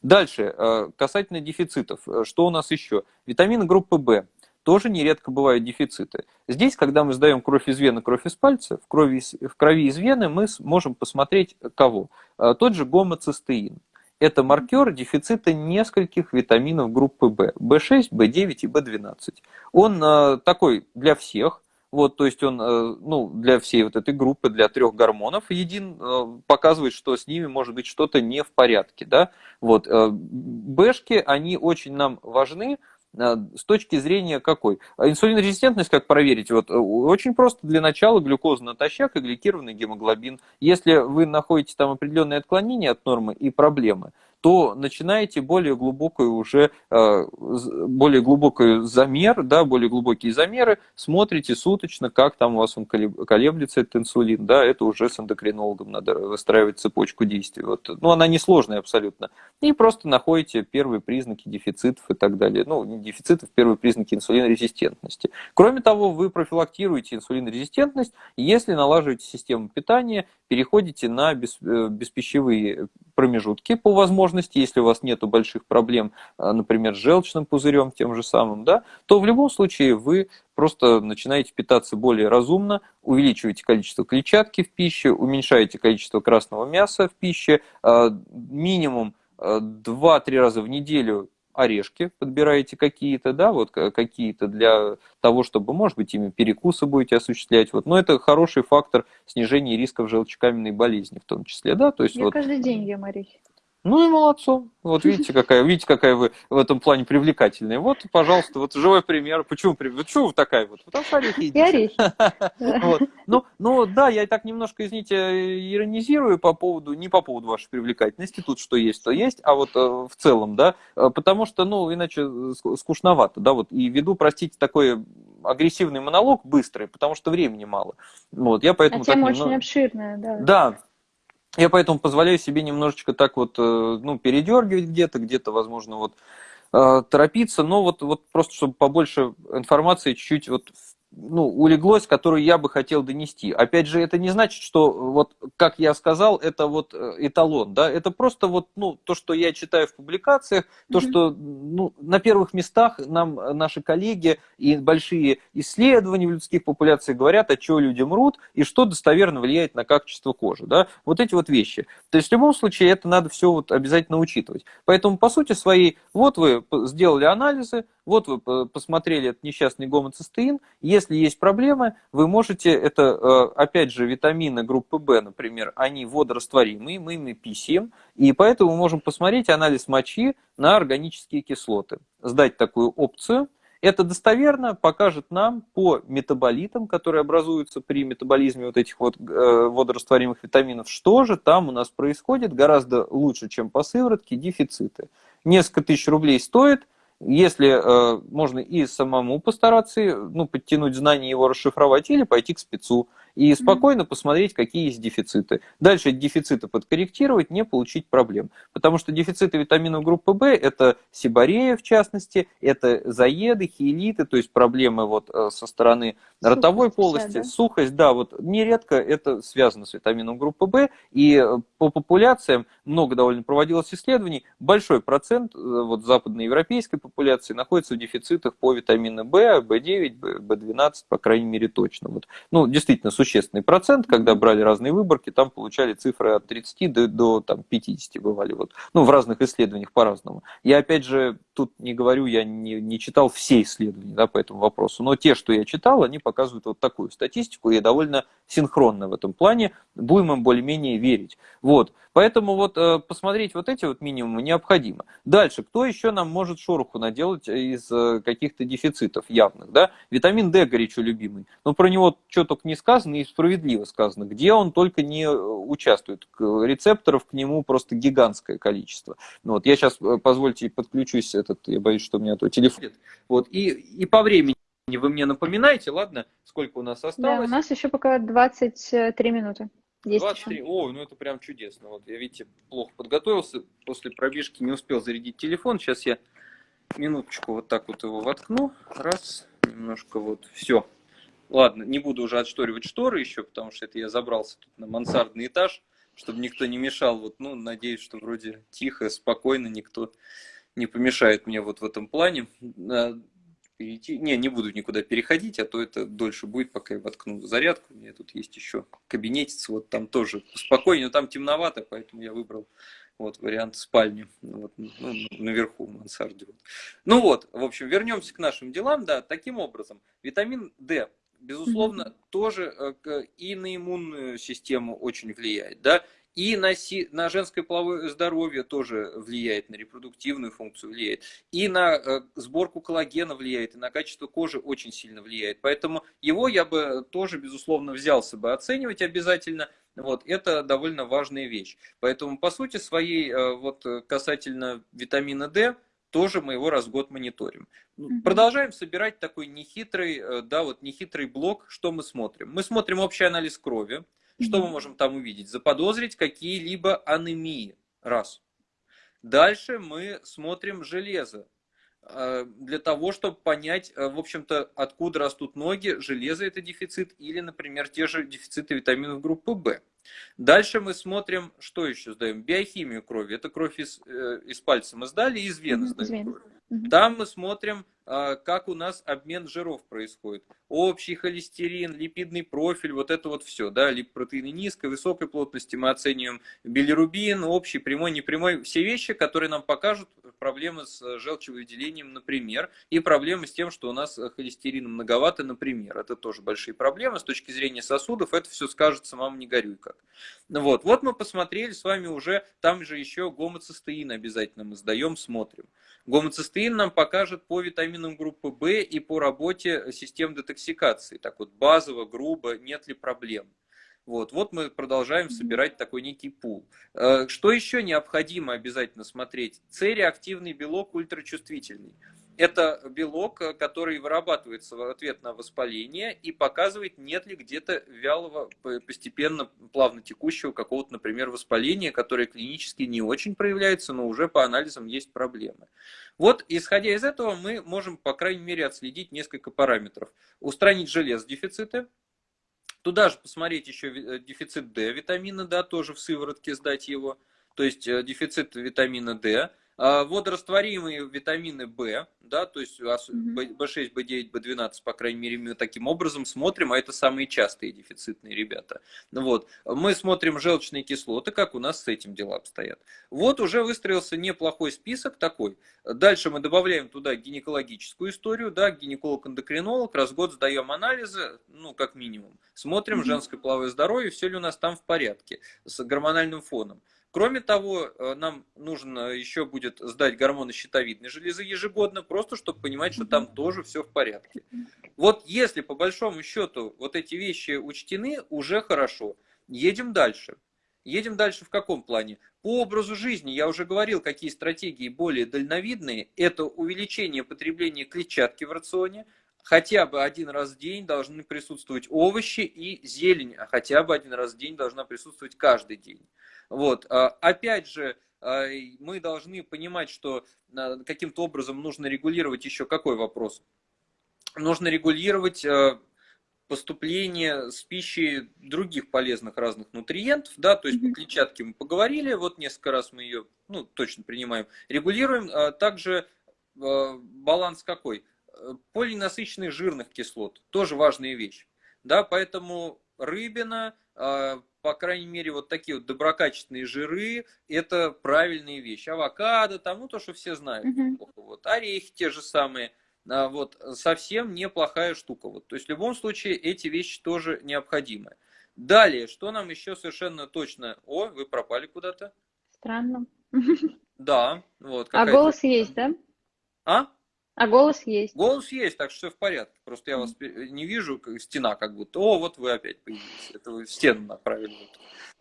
Дальше, э, касательно дефицитов, э, что у нас еще? Витамины группы В тоже нередко бывают дефициты. Здесь, когда мы сдаем кровь из вены, кровь из пальца, в крови, в крови из вены мы можем посмотреть кого? А, тот же гомоцистеин. Это маркер дефицита нескольких витаминов группы В. В6, В9 и В12. Он а, такой для всех, вот, то есть он, ну, для всей вот этой группы, для трех гормонов един, показывает, что с ними может быть что-то не в порядке, да. Вот, Бэшки, они очень нам важны, с точки зрения какой? А инсулинорезистентность как проверить? Вот, э, очень просто для начала глюкоза натощак и гликированный гемоглобин. Если вы находите там определенные отклонения от нормы и проблемы, то начинаете более глубокую уже, э, более глубокий замер, да, более глубокие замеры, смотрите суточно, как там у вас он колеблется, этот инсулин, да, это уже с эндокринологом надо выстраивать цепочку действий. Вот. Ну, она несложная абсолютно. И просто находите первые признаки дефицитов и так далее. Ну, не дефицитов, первые признаки инсулинорезистентности. Кроме того, вы профилактируете инсулинорезистентность, если налаживаете систему питания, переходите на э, беспищевые промежутки по возможности, если у вас нет больших проблем, а, например, с желчным пузырем тем же самым, да, то в любом случае вы просто начинаете питаться более разумно, увеличиваете количество клетчатки в пище, уменьшаете количество красного мяса в пище, а, минимум 2-3 а, раза в неделю орешки подбираете какие-то, да, вот какие-то для того, чтобы, может быть, ими перекусы будете осуществлять, вот, но это хороший фактор снижения рисков желчекаменной болезни в том числе, да, то есть
Я
вот...
каждый день ем орехи.
Ну и молодцом. Вот видите, какая, видите, какая вы в этом плане привлекательная. Вот, пожалуйста, вот живой пример. Почему, почему вы такая вот? Потому что орехи
едите. И орехи. <laughs>
Вот. Ну, ну, да, я так немножко, извините, иронизирую по поводу, не по поводу вашей привлекательности, тут что есть, то есть, а вот э, в целом, да, э, потому что, ну, иначе скучновато, да, вот, и веду, простите, такой агрессивный монолог быстрый, потому что времени мало. Вот, я поэтому
а тема
немного...
очень обширная, да.
Да, я поэтому позволяю себе немножечко так вот, э, ну, передергивать где-то, где-то, возможно, вот э, торопиться, но вот, вот просто, чтобы побольше информации чуть-чуть вот ну, улеглось, которую я бы хотел донести. Опять же, это не значит, что, вот, как я сказал, это вот э, эталон, да, это просто вот, ну, то, что я читаю в публикациях, то, mm-hmm. что, ну, на первых местах нам наши коллеги и большие исследования в людских популяциях говорят, о чем люди мрут и что достоверно влияет на качество кожи, да, вот эти вот вещи. То есть, в любом случае, это надо все вот обязательно учитывать. Поэтому, по сути своей, вот вы сделали анализы, вот вы посмотрели этот несчастный гомоцистеин, если есть проблемы, вы можете, это э, опять же витамины группы В, например, они водорастворимые, мы ими писем, и поэтому мы можем посмотреть анализ мочи на органические кислоты, сдать такую опцию, это достоверно покажет нам по метаболитам, которые образуются при метаболизме вот этих вот э, водорастворимых витаминов, что же там у нас происходит гораздо лучше, чем по сыворотке, дефициты. Несколько тысяч рублей стоит, если э, можно и самому постараться ну, подтянуть знания, его расшифровать, или пойти к спецу и спокойно посмотреть, какие есть дефициты. Дальше дефициты подкорректировать, не получить проблем. Потому что дефициты витаминов группы В – это сибарея, в частности, это заеды, хиелиты, то есть проблемы вот э, со стороны сухость ротовой полости, да? сухость, да, вот нередко это связано с витамином группы В, и э, по популяциям много довольно проводилось исследований, большой процент э, вот западноевропейской популяции находится в дефицитах по витамину В, В9, В12, по крайней мере, точно. Вот. Ну, действительно, существенный процент, когда брали разные выборки, там получали цифры от 30 до, до там, 50 бывали. Вот. Ну, в разных исследованиях по-разному. Я, опять же, тут не говорю, я не, не читал все исследования да, по этому вопросу, но те, что я читал, они показывают вот такую статистику, и довольно синхронно в этом плане, будем им более-менее верить. Вот. Поэтому вот э, посмотреть вот эти вот минимумы необходимо. Дальше, кто еще нам может шороху наделать из э, каких-то дефицитов явных? Да? Витамин D горячо любимый. Но про него что только не сказано и справедливо сказано. Где он только не э, участвует. Рецепторов к нему просто гигантское количество. Ну вот, я сейчас, позвольте, подключусь, этот, я боюсь, что у меня то телефон. Вот, и, и по времени вы мне напоминаете, ладно, сколько у нас осталось? Да,
у нас еще пока 23 минуты.
Есть 23. Еще. О, ну это прям чудесно. Вот я, видите, плохо подготовился. После пробежки не успел зарядить телефон. Сейчас я минуточку вот так вот его воткну. Раз, немножко вот. Все. Ладно, не буду уже отшторивать шторы еще, потому что это я забрался тут на мансардный этаж, чтобы никто не мешал. Вот, ну, надеюсь, что вроде тихо, спокойно, никто не помешает мне вот в этом плане. А, перейти. Не, не буду никуда переходить, а то это дольше будет, пока я воткну зарядку. У меня тут есть еще кабинетец, вот там тоже спокойнее, но там темновато, поэтому я выбрал вот вариант спальни вот, ну, наверху в мансарде. Ну вот, в общем, вернемся к нашим делам. Да, таким образом, витамин D безусловно, mm-hmm. тоже э, и на иммунную систему очень влияет, да, и на, си, на женское половое здоровье тоже влияет, на репродуктивную функцию влияет. И на э, сборку коллагена влияет, и на качество кожи очень сильно влияет. Поэтому его я бы тоже, безусловно, взялся бы оценивать обязательно. Вот, это довольно важная вещь. Поэтому, по сути своей, э, вот касательно витамина D, тоже мы его раз в год мониторим. Mm-hmm. Продолжаем собирать такой нехитрый, э, да, вот нехитрый блок, что мы смотрим. Мы смотрим общий анализ крови, что мы можем там увидеть? Заподозрить какие-либо анемии. Раз. Дальше мы смотрим железо. Э, для того, чтобы понять, э, в общем-то, откуда растут ноги, железо это дефицит или, например, те же дефициты витаминов группы В. Дальше мы смотрим, что еще сдаем? Биохимию крови. Это кровь из, э, из пальца мы сдали, из вены сдаем. Там мы смотрим как у нас обмен жиров происходит. Общий холестерин, липидный профиль, вот это вот все, да, липопротеины низкой, высокой плотности, мы оцениваем билирубин, общий, прямой, непрямой, все вещи, которые нам покажут проблемы с желчевыделением, например, и проблемы с тем, что у нас холестерина многовато, например. Это тоже большие проблемы с точки зрения сосудов, это все скажется, мам, не горюй как. Вот, вот мы посмотрели с вами уже, там же еще гомоцистеин обязательно мы сдаем, смотрим. Гомоцистеин нам покажет по витаминам группы В и по работе систем детоксикации. Так вот, базово, грубо, нет ли проблем. Вот, вот мы продолжаем собирать такой некий пул. Э, что еще необходимо обязательно смотреть? С-реактивный белок ультрачувствительный. Это белок, э, который вырабатывается в ответ на воспаление и показывает, нет ли где-то вялого, постепенно, плавно текущего какого-то, например, воспаления, которое клинически не очень проявляется, но уже по анализам есть проблемы. Вот, исходя из этого, мы можем, по крайней мере, отследить несколько параметров. Устранить желез дефициты, Туда же посмотреть еще э, дефицит D витамина, да, тоже в сыворотке сдать его. То есть э, дефицит витамина D, водорастворимые витамины В, да, то есть В6, В9, В12, по крайней мере, мы таким образом смотрим, а это самые частые дефицитные ребята. Вот. Мы смотрим желчные кислоты, как у нас с этим дела обстоят. Вот уже выстроился неплохой список такой. Дальше мы добавляем туда гинекологическую историю, да, гинеколог-эндокринолог, раз в год сдаем анализы, ну, как минимум. Смотрим женское половое здоровье, все ли у нас там в порядке с гормональным фоном. Кроме того, э, нам нужно еще будет сдать гормоны щитовидной железы ежегодно, просто чтобы понимать, что там тоже все в порядке. Вот если по большому счету вот эти вещи учтены, уже хорошо. Едем дальше. Едем дальше в каком плане? По образу жизни, я уже говорил, какие стратегии более дальновидные. Это увеличение потребления клетчатки в рационе, хотя бы один раз в день должны присутствовать овощи и зелень, а хотя бы один раз в день должна присутствовать каждый день. Вот. А, опять же, а, мы должны понимать, что а, каким-то образом нужно регулировать еще какой вопрос? Нужно регулировать поступление с пищей других полезных разных нутриентов, да, то есть по клетчатке мы поговорили, вот несколько раз мы ее, ну, точно принимаем, регулируем, также баланс какой? Полинасыщенных жирных кислот, тоже важная вещь, да, поэтому рыбина, по крайней мере, вот такие вот доброкачественные жиры, это правильные вещи. Авокадо, там, ну, то, что все знают. Mm-hmm. Вот, орехи те же самые. А, вот, совсем неплохая штука. Вот. То есть, в любом случае, эти вещи тоже необходимы. Далее, что нам еще совершенно точно... О, вы пропали куда-то.
Странно.
Да, вот.
А голос есть, да?
А?
А голос есть.
Голос есть, так что все в порядке. Просто я вас не вижу, как стена как будто. О, вот вы опять появились. Это вы в стену направили.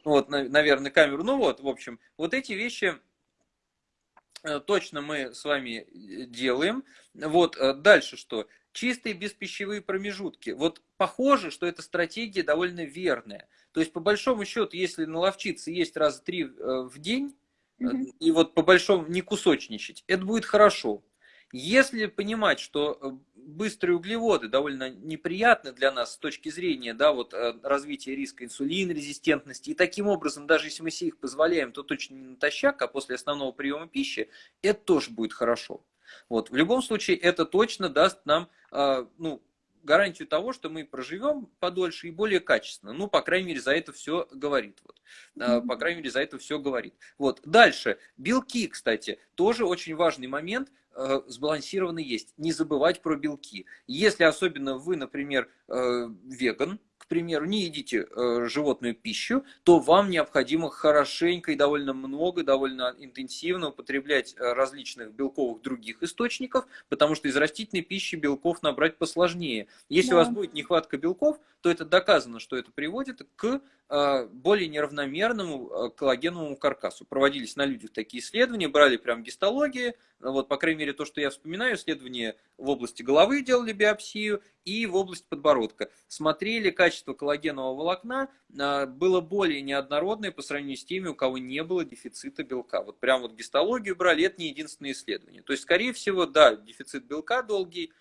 Вот, вот наверное, камеру. Ну вот, в общем, вот эти вещи э, точно мы с вами э, делаем. Вот, э, дальше что? Чистые беспищевые промежутки. Вот похоже, что эта стратегия довольно верная. То есть, по большому счету, если наловчиться есть раза три в день, mm-hmm. и вот по большому не кусочничать, это будет хорошо. Если понимать, что э, быстрые углеводы довольно неприятны для нас с точки зрения да, вот, э, развития риска инсулинорезистентности, и таким образом, даже если мы себе их позволяем, то точно не натощак, а после основного приема пищи, это тоже будет хорошо. Вот. В любом случае, это точно даст нам э, ну, гарантию того, что мы проживем подольше и более качественно. Ну, по крайней мере, за это все говорит. Вот. По крайней мере, за это все говорит. Вот. Дальше. Белки, кстати, тоже очень важный момент – Э, сбалансированно есть. Не забывать про белки. Если особенно вы, например, веган, к примеру, не едите э, животную пищу, то вам необходимо хорошенько и довольно много, довольно интенсивно употреблять различных белковых других источников, потому что из растительной пищи белков набрать посложнее. Если да. у вас будет нехватка белков, то это доказано, что это приводит к Э, более неравномерному э, коллагеновому каркасу. Проводились на людях такие исследования, брали прям гистологии, вот, по крайней мере, то, что я вспоминаю, исследования в области головы делали биопсию и в области подбородка. Смотрели качество коллагенового волокна, э, было более неоднородное по сравнению с теми, у кого не было дефицита белка. Вот прям вот гистологию брали, это не единственное исследование. То есть, скорее всего, да, дефицит белка долгий,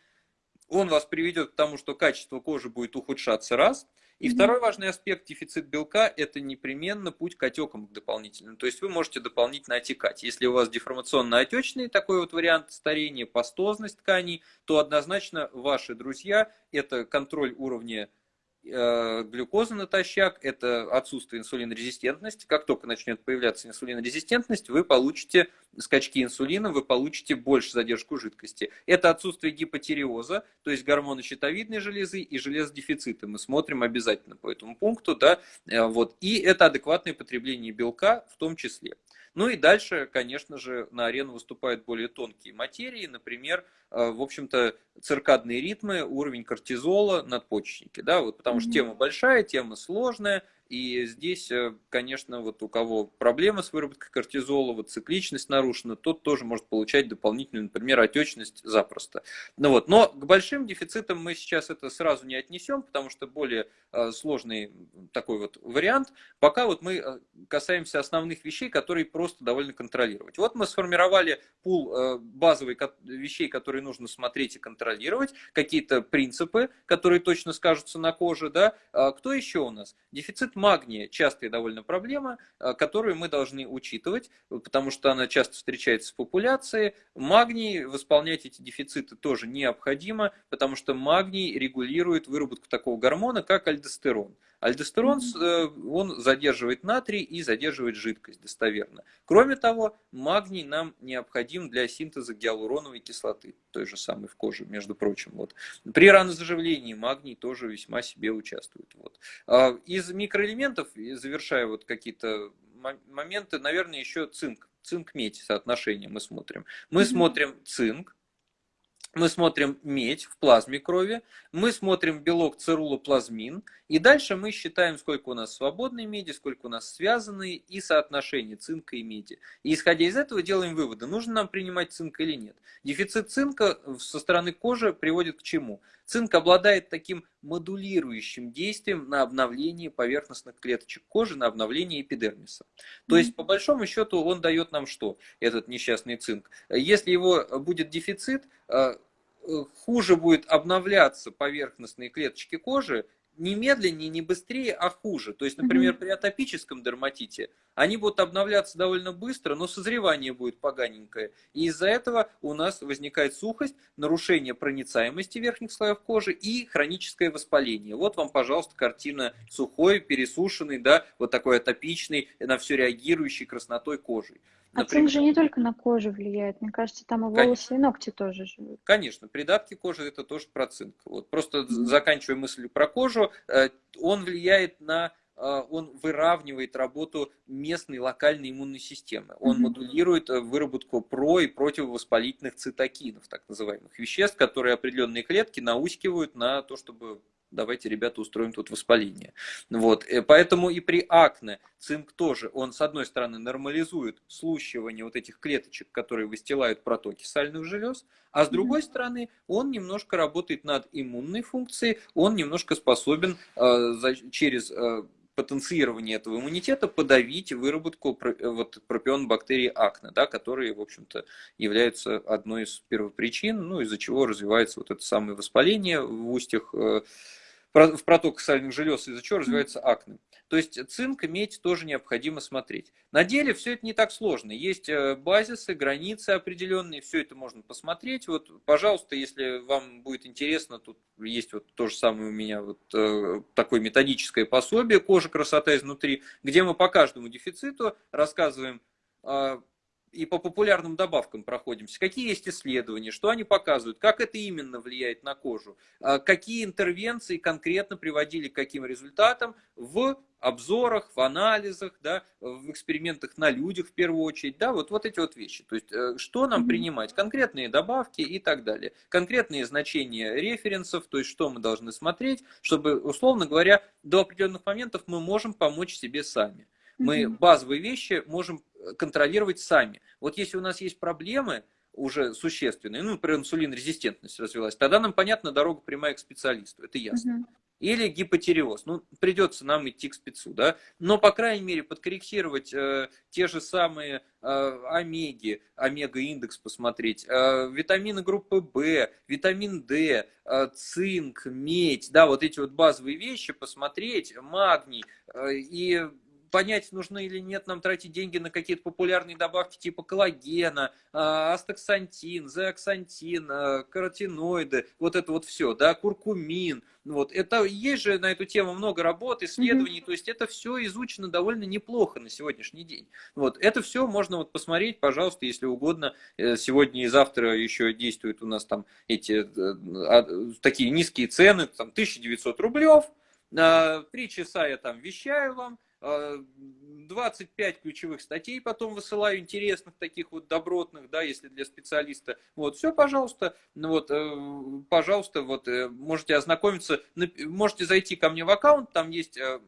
он вас приведет к тому, что качество кожи будет ухудшаться раз – и mm-hmm. второй важный аспект дефицит белка – это непременно путь к отекам дополнительным. То есть вы можете дополнительно отекать. Если у вас деформационно-отечный такой вот вариант старения, пастозность тканей, то однозначно ваши друзья – это контроль уровня глюкоза натощак, это отсутствие инсулинорезистентности. Как только начнет появляться инсулинорезистентность, вы получите скачки инсулина, вы получите больше задержку жидкости. Это отсутствие гипотериоза, то есть гормоны щитовидной железы и железодефицита. Мы смотрим обязательно по этому пункту. Да? Э, вот. И это адекватное потребление белка в том числе. Ну и дальше, конечно же, на арену выступают более тонкие материи, например, э, в общем-то, циркадные ритмы, уровень кортизола, надпочечники, да, вот потому что тема большая, тема сложная, и здесь, э, конечно, вот у кого проблемы с выработкой кортизола, вот цикличность нарушена, тот тоже может получать дополнительную, например, отечность запросто. Ну вот. Но к большим дефицитам мы сейчас это сразу не отнесем, потому что более э, сложный такой вот вариант. Пока вот мы э, касаемся основных вещей, которые просто довольно контролировать. Вот мы сформировали пул базовых вещей, которые нужно смотреть и контролировать, какие-то принципы, которые точно скажутся на коже. Да? А кто еще у нас? Дефицит магния частая довольно проблема, которую мы должны учитывать, потому что она часто встречается в популяции. Магний, восполнять эти дефициты тоже необходимо, потому что магний регулирует выработку такого гормона, как альдостерон. Альдостерон, э, он задерживает натрий и задерживает жидкость достоверно. Кроме того, магний нам необходим для синтеза гиалуроновой кислоты, той же самой в коже, между прочим. Вот. При ранозаживлении магний тоже весьма себе участвует. Вот. А из микроэлементов, завершая вот какие-то моменты, наверное, еще цинк. Цинк-медь соотношение мы смотрим. Мы mm-hmm. смотрим цинк, мы смотрим медь в плазме крови, мы смотрим белок цирулоплазмин, и дальше мы считаем, сколько у нас свободной меди, сколько у нас связанной, и соотношение цинка и меди. И исходя из этого делаем выводы, нужно нам принимать цинк или нет. Дефицит цинка со стороны кожи приводит к чему? Цинк обладает таким модулирующим действием на обновление поверхностных клеточек кожи, на обновление эпидермиса. То есть, по большому счету, он дает нам что, этот несчастный цинк? Если его будет дефицит, э, хуже будет обновляться поверхностные клеточки кожи, не медленнее, не быстрее, а хуже. То есть, например, при атопическом дерматите они будут обновляться довольно быстро, но созревание будет поганенькое. И из-за этого у нас возникает сухость, нарушение проницаемости верхних слоев кожи и хроническое воспаление. Вот вам, пожалуйста, картина сухой, пересушенный, да, вот такой атопичный, на все реагирующий краснотой кожей.
Например, а цинк же не только на кожу влияет, мне кажется, там и волосы, Конечно. и ногти тоже живут.
Конечно, придатки кожи это тоже про цинк. Вот просто mm-hmm. заканчивая мысль про кожу, э, он влияет на он выравнивает работу местной локальной иммунной системы. Он mm-hmm. модулирует э, выработку про- и противовоспалительных цитокинов, так называемых веществ, которые определенные клетки наускивают на то, чтобы давайте, ребята, устроим тут воспаление. Вот. Э, поэтому и при акне цинк тоже, он с одной стороны нормализует слущивание вот этих клеточек, которые выстилают протоки сальных желез, а с другой стороны он немножко работает над иммунной функцией, он немножко способен э, за, через э, потенцирование этого иммунитета подавить выработку э, вот, пропион бактерий акне, да, которые, в общем-то, являются одной из первопричин, ну, из-за чего развивается вот это самое воспаление в устьях э, в проток сальных желез, из-за чего развивается акне. То есть цинк, медь тоже необходимо смотреть. На деле все это не так сложно. Есть э, базисы, границы определенные, все это можно посмотреть. Вот, пожалуйста, если вам будет интересно, тут есть вот то же самое у меня вот э, такое методическое пособие «Кожа, красота изнутри», где мы по каждому дефициту рассказываем а, и по популярным добавкам проходимся. Какие есть исследования, что они показывают, как это именно влияет на кожу, а какие интервенции конкретно приводили к каким результатам в обзорах, в анализах, да, в экспериментах на людях в первую очередь, да, вот, вот эти вот вещи. То есть, э, что нам принимать, конкретные добавки и так далее, конкретные значения референсов, то есть, что мы должны смотреть, чтобы, условно говоря, до определенных моментов мы можем помочь себе сами. Мы базовые вещи можем э, контролировать сами. Вот если у нас есть проблемы уже существенные, ну, например, инсулинрезистентность развилась, тогда нам понятна дорога прямая к специалисту, это ясно. Или гипотереоз. Ну, придется нам идти к спецу, да. Но, по крайней мере, подкорректировать э, те же самые э, омеги, омега-индекс посмотреть, э, витамины группы В, витамин D, э, цинк, медь, да, вот эти вот базовые вещи посмотреть, магний э, и понять, нужно или нет нам тратить деньги на какие-то популярные добавки типа коллагена, а, астаксантин, зеоксантин, а, каротиноиды, вот это вот все, да, куркумин. Вот. Это есть же на эту тему много работ, исследований, mm-hmm. то есть это все изучено довольно неплохо на сегодняшний день. Вот. Это все можно вот посмотреть, пожалуйста, если угодно. Э, сегодня и завтра еще действуют у нас там эти э, а, такие низкие цены, там 1900 рублев, три часа я там вещаю вам, 25 ключевых статей потом высылаю, интересных, таких вот добротных, да, если для специалиста. Вот, все, пожалуйста, ну вот, э, пожалуйста, вот, э, можете ознакомиться, можете зайти ко мне в аккаунт, там есть Э,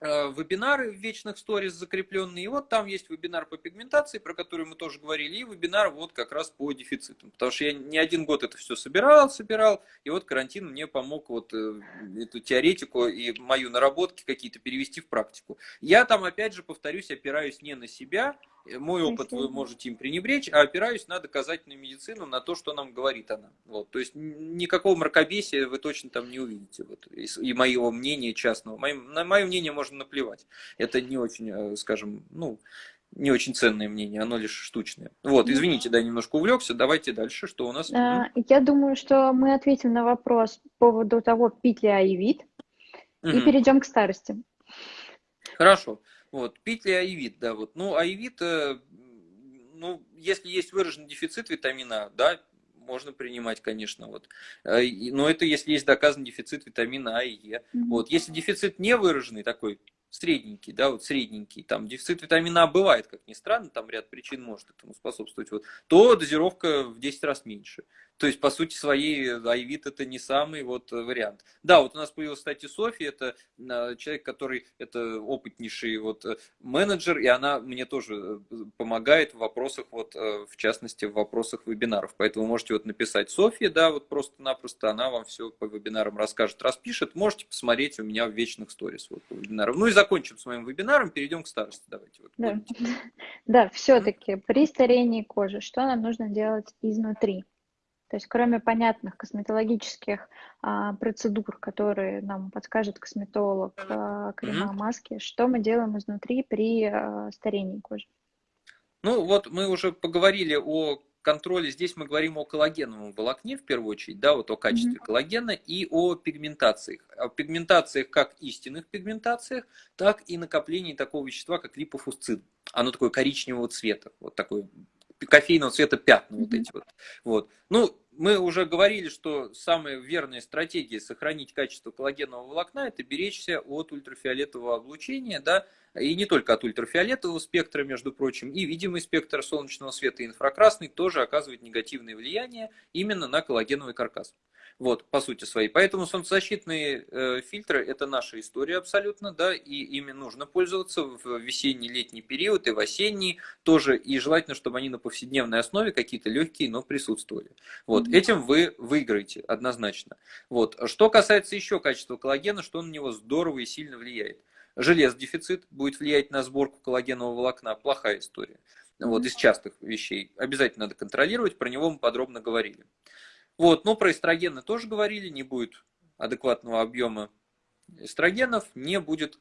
вебинары в вечных сторис закрепленные. И вот там есть вебинар по пигментации, про который мы тоже говорили, и вебинар вот как раз по дефицитам. Потому что я не один год это все собирал, собирал, и вот карантин мне помог вот э, эту теоретику и мою наработки какие-то перевести в практику. Я там, опять же, повторюсь, опираюсь не на себя, Мой опыт вы можете им пренебречь, а опираюсь на доказательную медицину, на то, что нам говорит она. Вот. То есть никакого мракобесия вы точно там не увидите. Вот. И моего мнения частного. На мое мнение можно наплевать. Это не очень, э, скажем, ну, не очень ценное мнение, оно лишь штучное. Вот, извините, да, немножко увлекся. Давайте дальше, что у нас?
А, я думаю, что мы ответим на вопрос по поводу того, пить ли аевит, угу. и перейдем к старости.
Хорошо. Вот, пить ли аевит, да, вот. Ну, аевит, э, ну, если есть выраженный дефицит витамина А, да, можно принимать, конечно, вот. Э, но это если есть доказан дефицит витамина А и Е. Вот, если дефицит не выраженный такой, средненький, да, вот средненький, там дефицит витамина А бывает, как ни странно, там ряд причин может этому способствовать, вот, то дозировка в 10 раз меньше. То есть, по сути своей, Айвит это не самый вот вариант. Да, вот у нас появилась, кстати, Софья, это а, человек, который, это опытнейший вот менеджер, и она мне тоже э, помогает в вопросах, вот, э, в частности, в вопросах вебинаров. Поэтому можете вот написать Софья, да, вот просто-напросто, она вам все по вебинарам расскажет, распишет. Можете посмотреть у меня в вечных сторис вот, по вебинарам. Ну и закончим с моим вебинаром, перейдем к старости. Давайте. Вот,
да, <laughs> да все-таки при старении кожи, что нам нужно делать изнутри? То есть кроме понятных косметологических а, процедур, которые нам подскажет косметолог, а, крема, маски, что мы делаем изнутри при а, старении кожи?
Ну вот мы уже поговорили о контроле. Здесь мы говорим о коллагеновом волокне в первую очередь, да, вот о качестве mm-hmm. коллагена и о пигментациях. О пигментациях как истинных пигментациях, так и накоплении такого вещества, как липофусцин. Оно такое коричневого цвета, вот такое кофейного цвета пятна вот эти вот. вот. Ну, мы уже говорили, что самая верная стратегия сохранить качество коллагенового волокна – это беречься от ультрафиолетового облучения, да, и не только от ультрафиолетового спектра, между прочим, и видимый спектр солнечного света и инфракрасный тоже оказывает негативное влияние именно на коллагеновый каркас. Вот, по сути своей. Поэтому солнцезащитные э, фильтры – это наша история абсолютно, да, и ими нужно пользоваться в весенний-летний период и в осенний тоже, и желательно, чтобы они на повседневной основе какие-то легкие, но присутствовали. Вот, mm-hmm. этим вы выиграете однозначно. Вот, что касается еще качества коллагена, что на него здорово и сильно влияет. Желез дефицит будет влиять на сборку коллагенового волокна, плохая история. Вот, из частых вещей. Обязательно надо контролировать, про него мы подробно говорили. Вот, но про эстрогены тоже говорили, не будет адекватного объема эстрогенов, не будет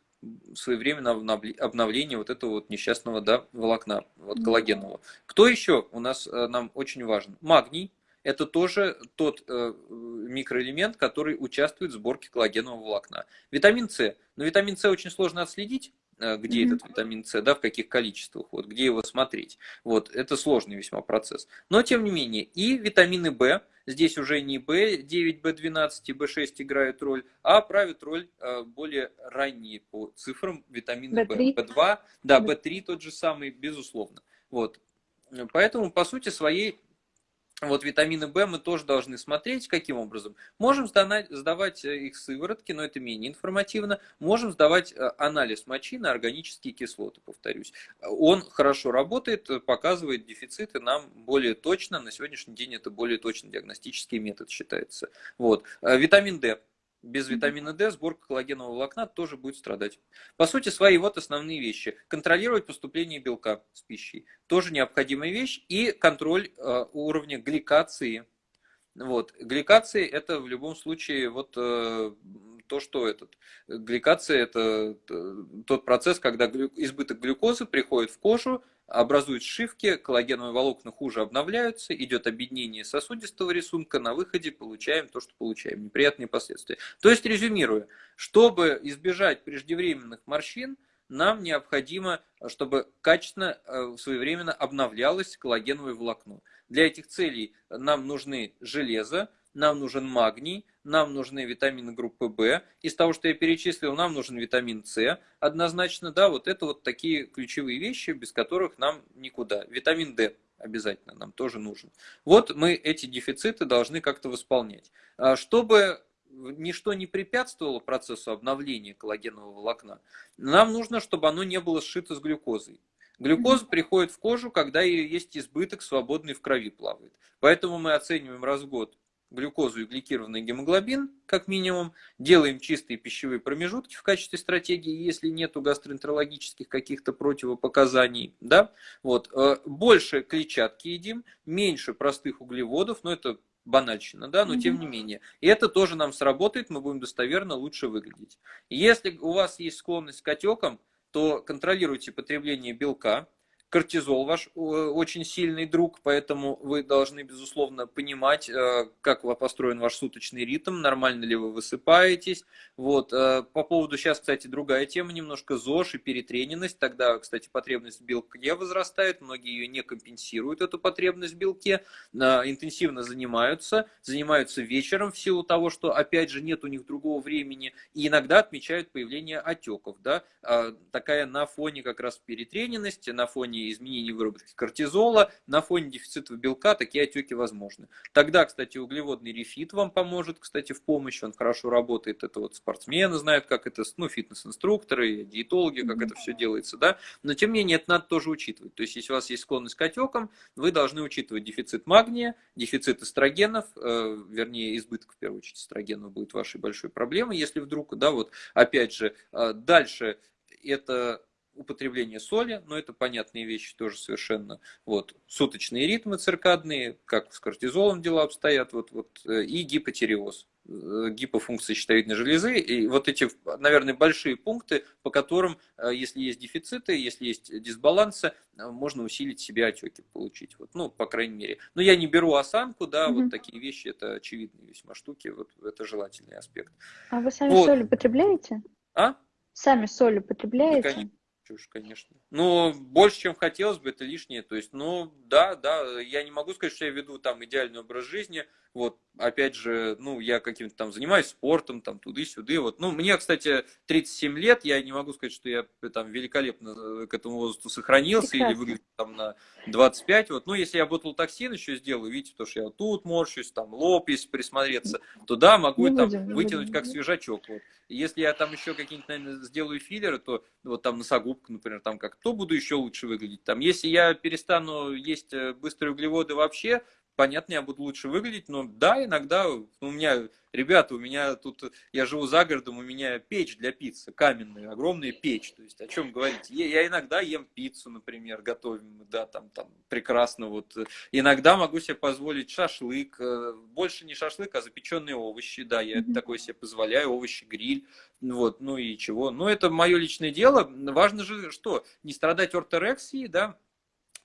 своевременного обновления вот этого вот несчастного да, волокна, вот коллагенового. Кто еще у нас э, нам очень важен? Магний. Это тоже тот э, микроэлемент, который участвует в сборке коллагенового волокна. Витамин С. Но витамин С очень сложно отследить, где mm-hmm. этот витамин С, да, в каких количествах, вот, где его смотреть. Вот, это сложный весьма процесс. Но, тем не менее, и витамины В, здесь уже не В9, В12 и В6 играют роль, а правят роль э, более ранние по цифрам витамины В. В2, да, В3 тот же самый, безусловно. Вот. Поэтому, по сути своей, вот витамины В мы тоже должны смотреть, каким образом. Можем сдавать, сдавать э, их сыворотки, но это менее информативно. Можем сдавать э, анализ мочи на органические кислоты, повторюсь. Он хорошо работает, показывает дефициты нам более точно. На сегодняшний день это более точный диагностический метод считается. Вот. Э, витамин D без витамина D сборка коллагенового волокна тоже будет страдать. По сути, свои вот основные вещи. Контролировать поступление белка с пищей. Тоже необходимая вещь. И контроль э, уровня гликации. Вот. Гликация это в любом случае вот э, то, что этот. Гликация это э, тот процесс, когда избыток глюкозы приходит в кожу, образуют сшивки, коллагеновые волокна хуже обновляются, идет объединение сосудистого рисунка, на выходе получаем то, что получаем, неприятные последствия. То есть, резюмируя, чтобы избежать преждевременных морщин, нам необходимо, чтобы качественно, э, своевременно обновлялось коллагеновое волокно. Для этих целей нам нужны железо, нам нужен магний, нам нужны витамины группы В. Из того, что я перечислил, нам нужен витамин С. Однозначно, да, вот это вот такие ключевые вещи, без которых нам никуда. Витамин D обязательно нам тоже нужен. Вот мы эти дефициты должны как-то восполнять. А чтобы ничто не препятствовало процессу обновления коллагенового волокна, нам нужно, чтобы оно не было сшито с глюкозой. Глюкоза приходит в кожу, когда есть избыток, свободный в крови плавает. Поэтому мы оцениваем раз в год глюкозу и гликированный гемоглобин, как минимум, делаем чистые пищевые промежутки в качестве стратегии, если нету гастроэнтерологических каких-то противопоказаний, да, вот, э, больше клетчатки едим, меньше простых углеводов, но это банальщина, да, но тем не менее. И это тоже нам сработает, мы будем достоверно лучше выглядеть. Если у вас есть склонность к отекам, то контролируйте потребление белка, Кортизол ваш э, очень сильный друг, поэтому вы должны, безусловно, понимать, э, как построен ваш суточный ритм, нормально ли вы высыпаетесь. Вот. Э, по поводу сейчас, кстати, другая тема, немножко ЗОЖ и перетрененность. Тогда, кстати, потребность в белке возрастает, многие ее не компенсируют, эту потребность в белке, интенсивно занимаются, занимаются вечером в силу того, что, опять же, нет у них другого времени, и иногда отмечают появление отеков. Да? Такая на фоне как раз перетрененности, на фоне изменений выработки кортизола, на фоне дефицита белка такие отеки возможны. Тогда, кстати, углеводный рефит вам поможет, кстати, в помощь, он хорошо работает, это вот спортсмены знают, как это, ну, фитнес-инструкторы, диетологи, как это все делается, да, но тем не менее это надо тоже учитывать. То есть, если у вас есть склонность к отекам, вы должны учитывать дефицит магния, дефицит эстрогенов, э, вернее, избыток, в первую очередь, эстрогенов будет вашей большой проблемой, если вдруг, да, вот, опять же, э, дальше это употребление соли, но это понятные вещи тоже совершенно. Вот, суточные ритмы циркадные, как с кортизолом дела обстоят, вот, вот, э, и гипотиреоз э, гипофункции щитовидной железы. И вот эти, наверное, большие пункты, по которым, э, если есть дефициты, если есть дисбалансы, можно усилить себе отеки получить. Вот, ну, по крайней мере. Но я не беру осанку, да, mm-hmm. вот такие вещи, это очевидные весьма штуки, вот это желательный аспект.
А вы сами вот. соль употребляете?
А?
Сами соль употребляете?
Да, чушь, конечно. Ну, больше, чем хотелось бы, это лишнее. То есть, ну, да, да, я не могу сказать, что я веду там идеальный образ жизни. Вот, опять же, ну, я каким-то там занимаюсь спортом, там, туды-сюды. Вот, ну, мне, кстати, 37 лет, я не могу сказать, что я там великолепно э, к этому возрасту сохранился Прекрасно. или выгляжу там на 25. Вот, ну, если я ботулотоксин еще сделаю, видите, то, что я вот тут морщусь, там, лоб, если присмотреться, то да, могу не там будем, вытянуть будем. как свежачок. Вот. если я там еще какие-нибудь, наверное, сделаю филлеры, то вот там носогубка, например, там как, то буду еще лучше выглядеть. Там, если я перестану есть э, быстрые углеводы вообще, понятно, я буду лучше выглядеть, но да, иногда у меня, ребята, у меня тут, я живу за городом, у меня печь для пиццы, каменная, огромная печь, то есть о чем говорить? Я, я иногда ем пиццу, например, готовим, да, там, там, прекрасно, вот, иногда могу себе позволить шашлык, э, больше не шашлык, а запеченные овощи, да, я mm-hmm. такое себе позволяю, овощи, гриль, вот, ну и чего, но это мое личное дело, важно же, что, не страдать орторексией, да,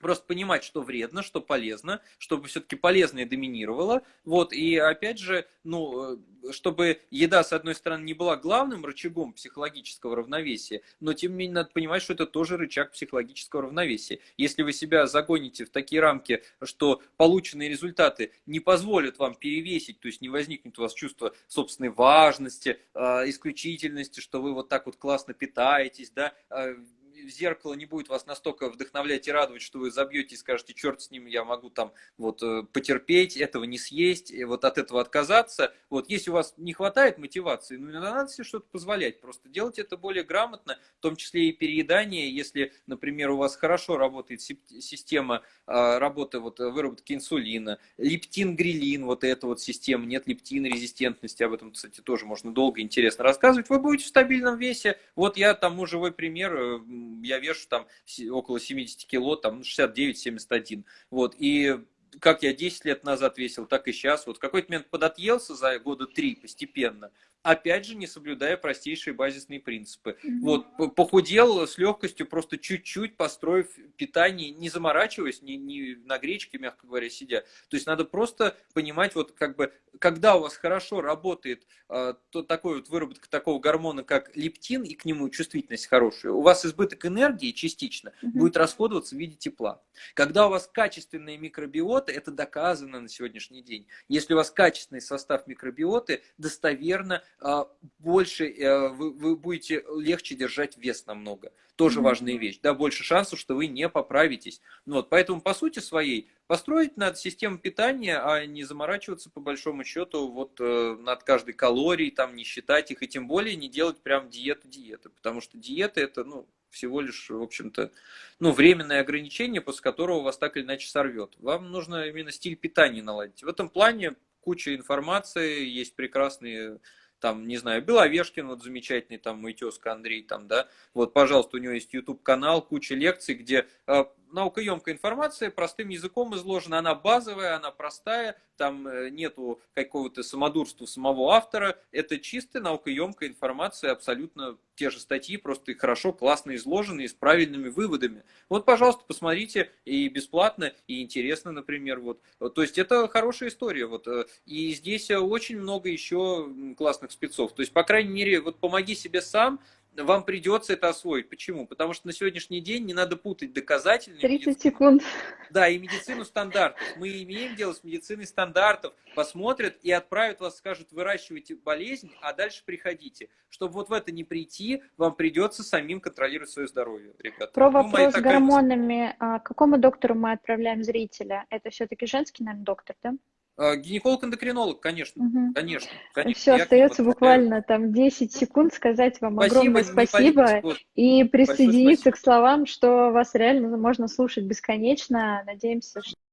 просто понимать, что вредно, что полезно, чтобы все-таки полезное доминировало. Вот, и опять же, ну, э, чтобы еда, с одной стороны, не была главным рычагом психологического равновесия, но тем не менее надо понимать, что это тоже рычаг психологического равновесия. Если вы себя загоните в такие рамки, что полученные результаты не позволят вам перевесить, то есть не возникнет у вас чувство собственной важности, а, исключительности, что вы вот так вот классно питаетесь, да, а, зеркало не будет вас настолько вдохновлять и радовать, что вы забьете и скажете, черт с ним, я могу там вот э, потерпеть, этого не съесть, и вот от этого отказаться. Вот если у вас не хватает мотивации, ну иногда надо себе что-то позволять, просто делать это более грамотно, в том числе и переедание, если, например, у вас хорошо работает система а, работы вот выработки инсулина, лептин, грилин, вот эта вот система, нет лептин резистентности, об этом, кстати, тоже можно долго интересно рассказывать, вы будете в стабильном весе. Вот я тому живой пример, я вешу там около 70 кило, там 69-71. Вот, и как я 10 лет назад весил, так и сейчас. Вот в какой-то момент подотъелся за года три постепенно опять же, не соблюдая простейшие базисные принципы. Mm-hmm. Вот, похудел с легкостью, просто чуть-чуть построив питание, не заморачиваясь, не, не на гречке, мягко говоря, сидя. То есть надо просто понимать, вот как бы, когда у вас хорошо работает э, то, такой вот выработка такого гормона, как лептин, и к нему чувствительность хорошая, у вас избыток энергии частично mm-hmm. будет расходоваться в виде тепла. Когда у вас качественные микробиоты, это доказано на сегодняшний день. Если у вас качественный состав микробиоты, достоверно больше э, вы, вы будете легче держать вес намного. Тоже mm-hmm. важная вещь. Да, больше шансов, что вы не поправитесь. Ну, вот, поэтому, по сути своей, построить надо систему питания, а не заморачиваться, по большому счету, вот э, над каждой калорией, там, не считать их, и тем более не делать прям диету-диеты. Потому что диета это, ну, всего лишь, в общем-то, ну, временное ограничение, после которого вас так или иначе сорвет. Вам нужно именно стиль питания наладить. В этом плане куча информации, есть прекрасные там, не знаю, Беловешкин, вот замечательный, там, мой тезка Андрей, там, да, вот, пожалуйста, у него есть YouTube-канал, куча лекций, где э, наукоемкая информация простым языком изложена, она базовая, она простая, там э, нету какого-то самодурства самого автора, это чистая наукоемкая информация, абсолютно те же статьи, просто хорошо, классно изложены и с правильными выводами. Вот, пожалуйста, посмотрите, и бесплатно, и интересно, например, вот. То есть это хорошая история, вот. Э, и здесь очень много еще классных спецов. То есть, по крайней мере, вот помоги себе сам, вам придется это освоить. Почему? Потому что на сегодняшний день не надо путать доказательную
30 медицину, секунд.
Да, и медицину стандартов. Мы имеем дело с медициной стандартов. Посмотрят и отправят вас, скажут, выращивайте болезнь, а дальше приходите. Чтобы вот в это не прийти, вам придется самим контролировать свое здоровье, ребята.
Про ну, вопрос с гормонами. А, какому доктору мы отправляем зрителя? Это все-таки женский, наверное, доктор, да?
А, гинеколог-эндокринолог, конечно, угу. конечно, конечно.
Все, остается буквально там 10 секунд сказать вам спасибо, огромное спасибо и присоединиться к словам, что вас реально можно слушать бесконечно. Надеемся, что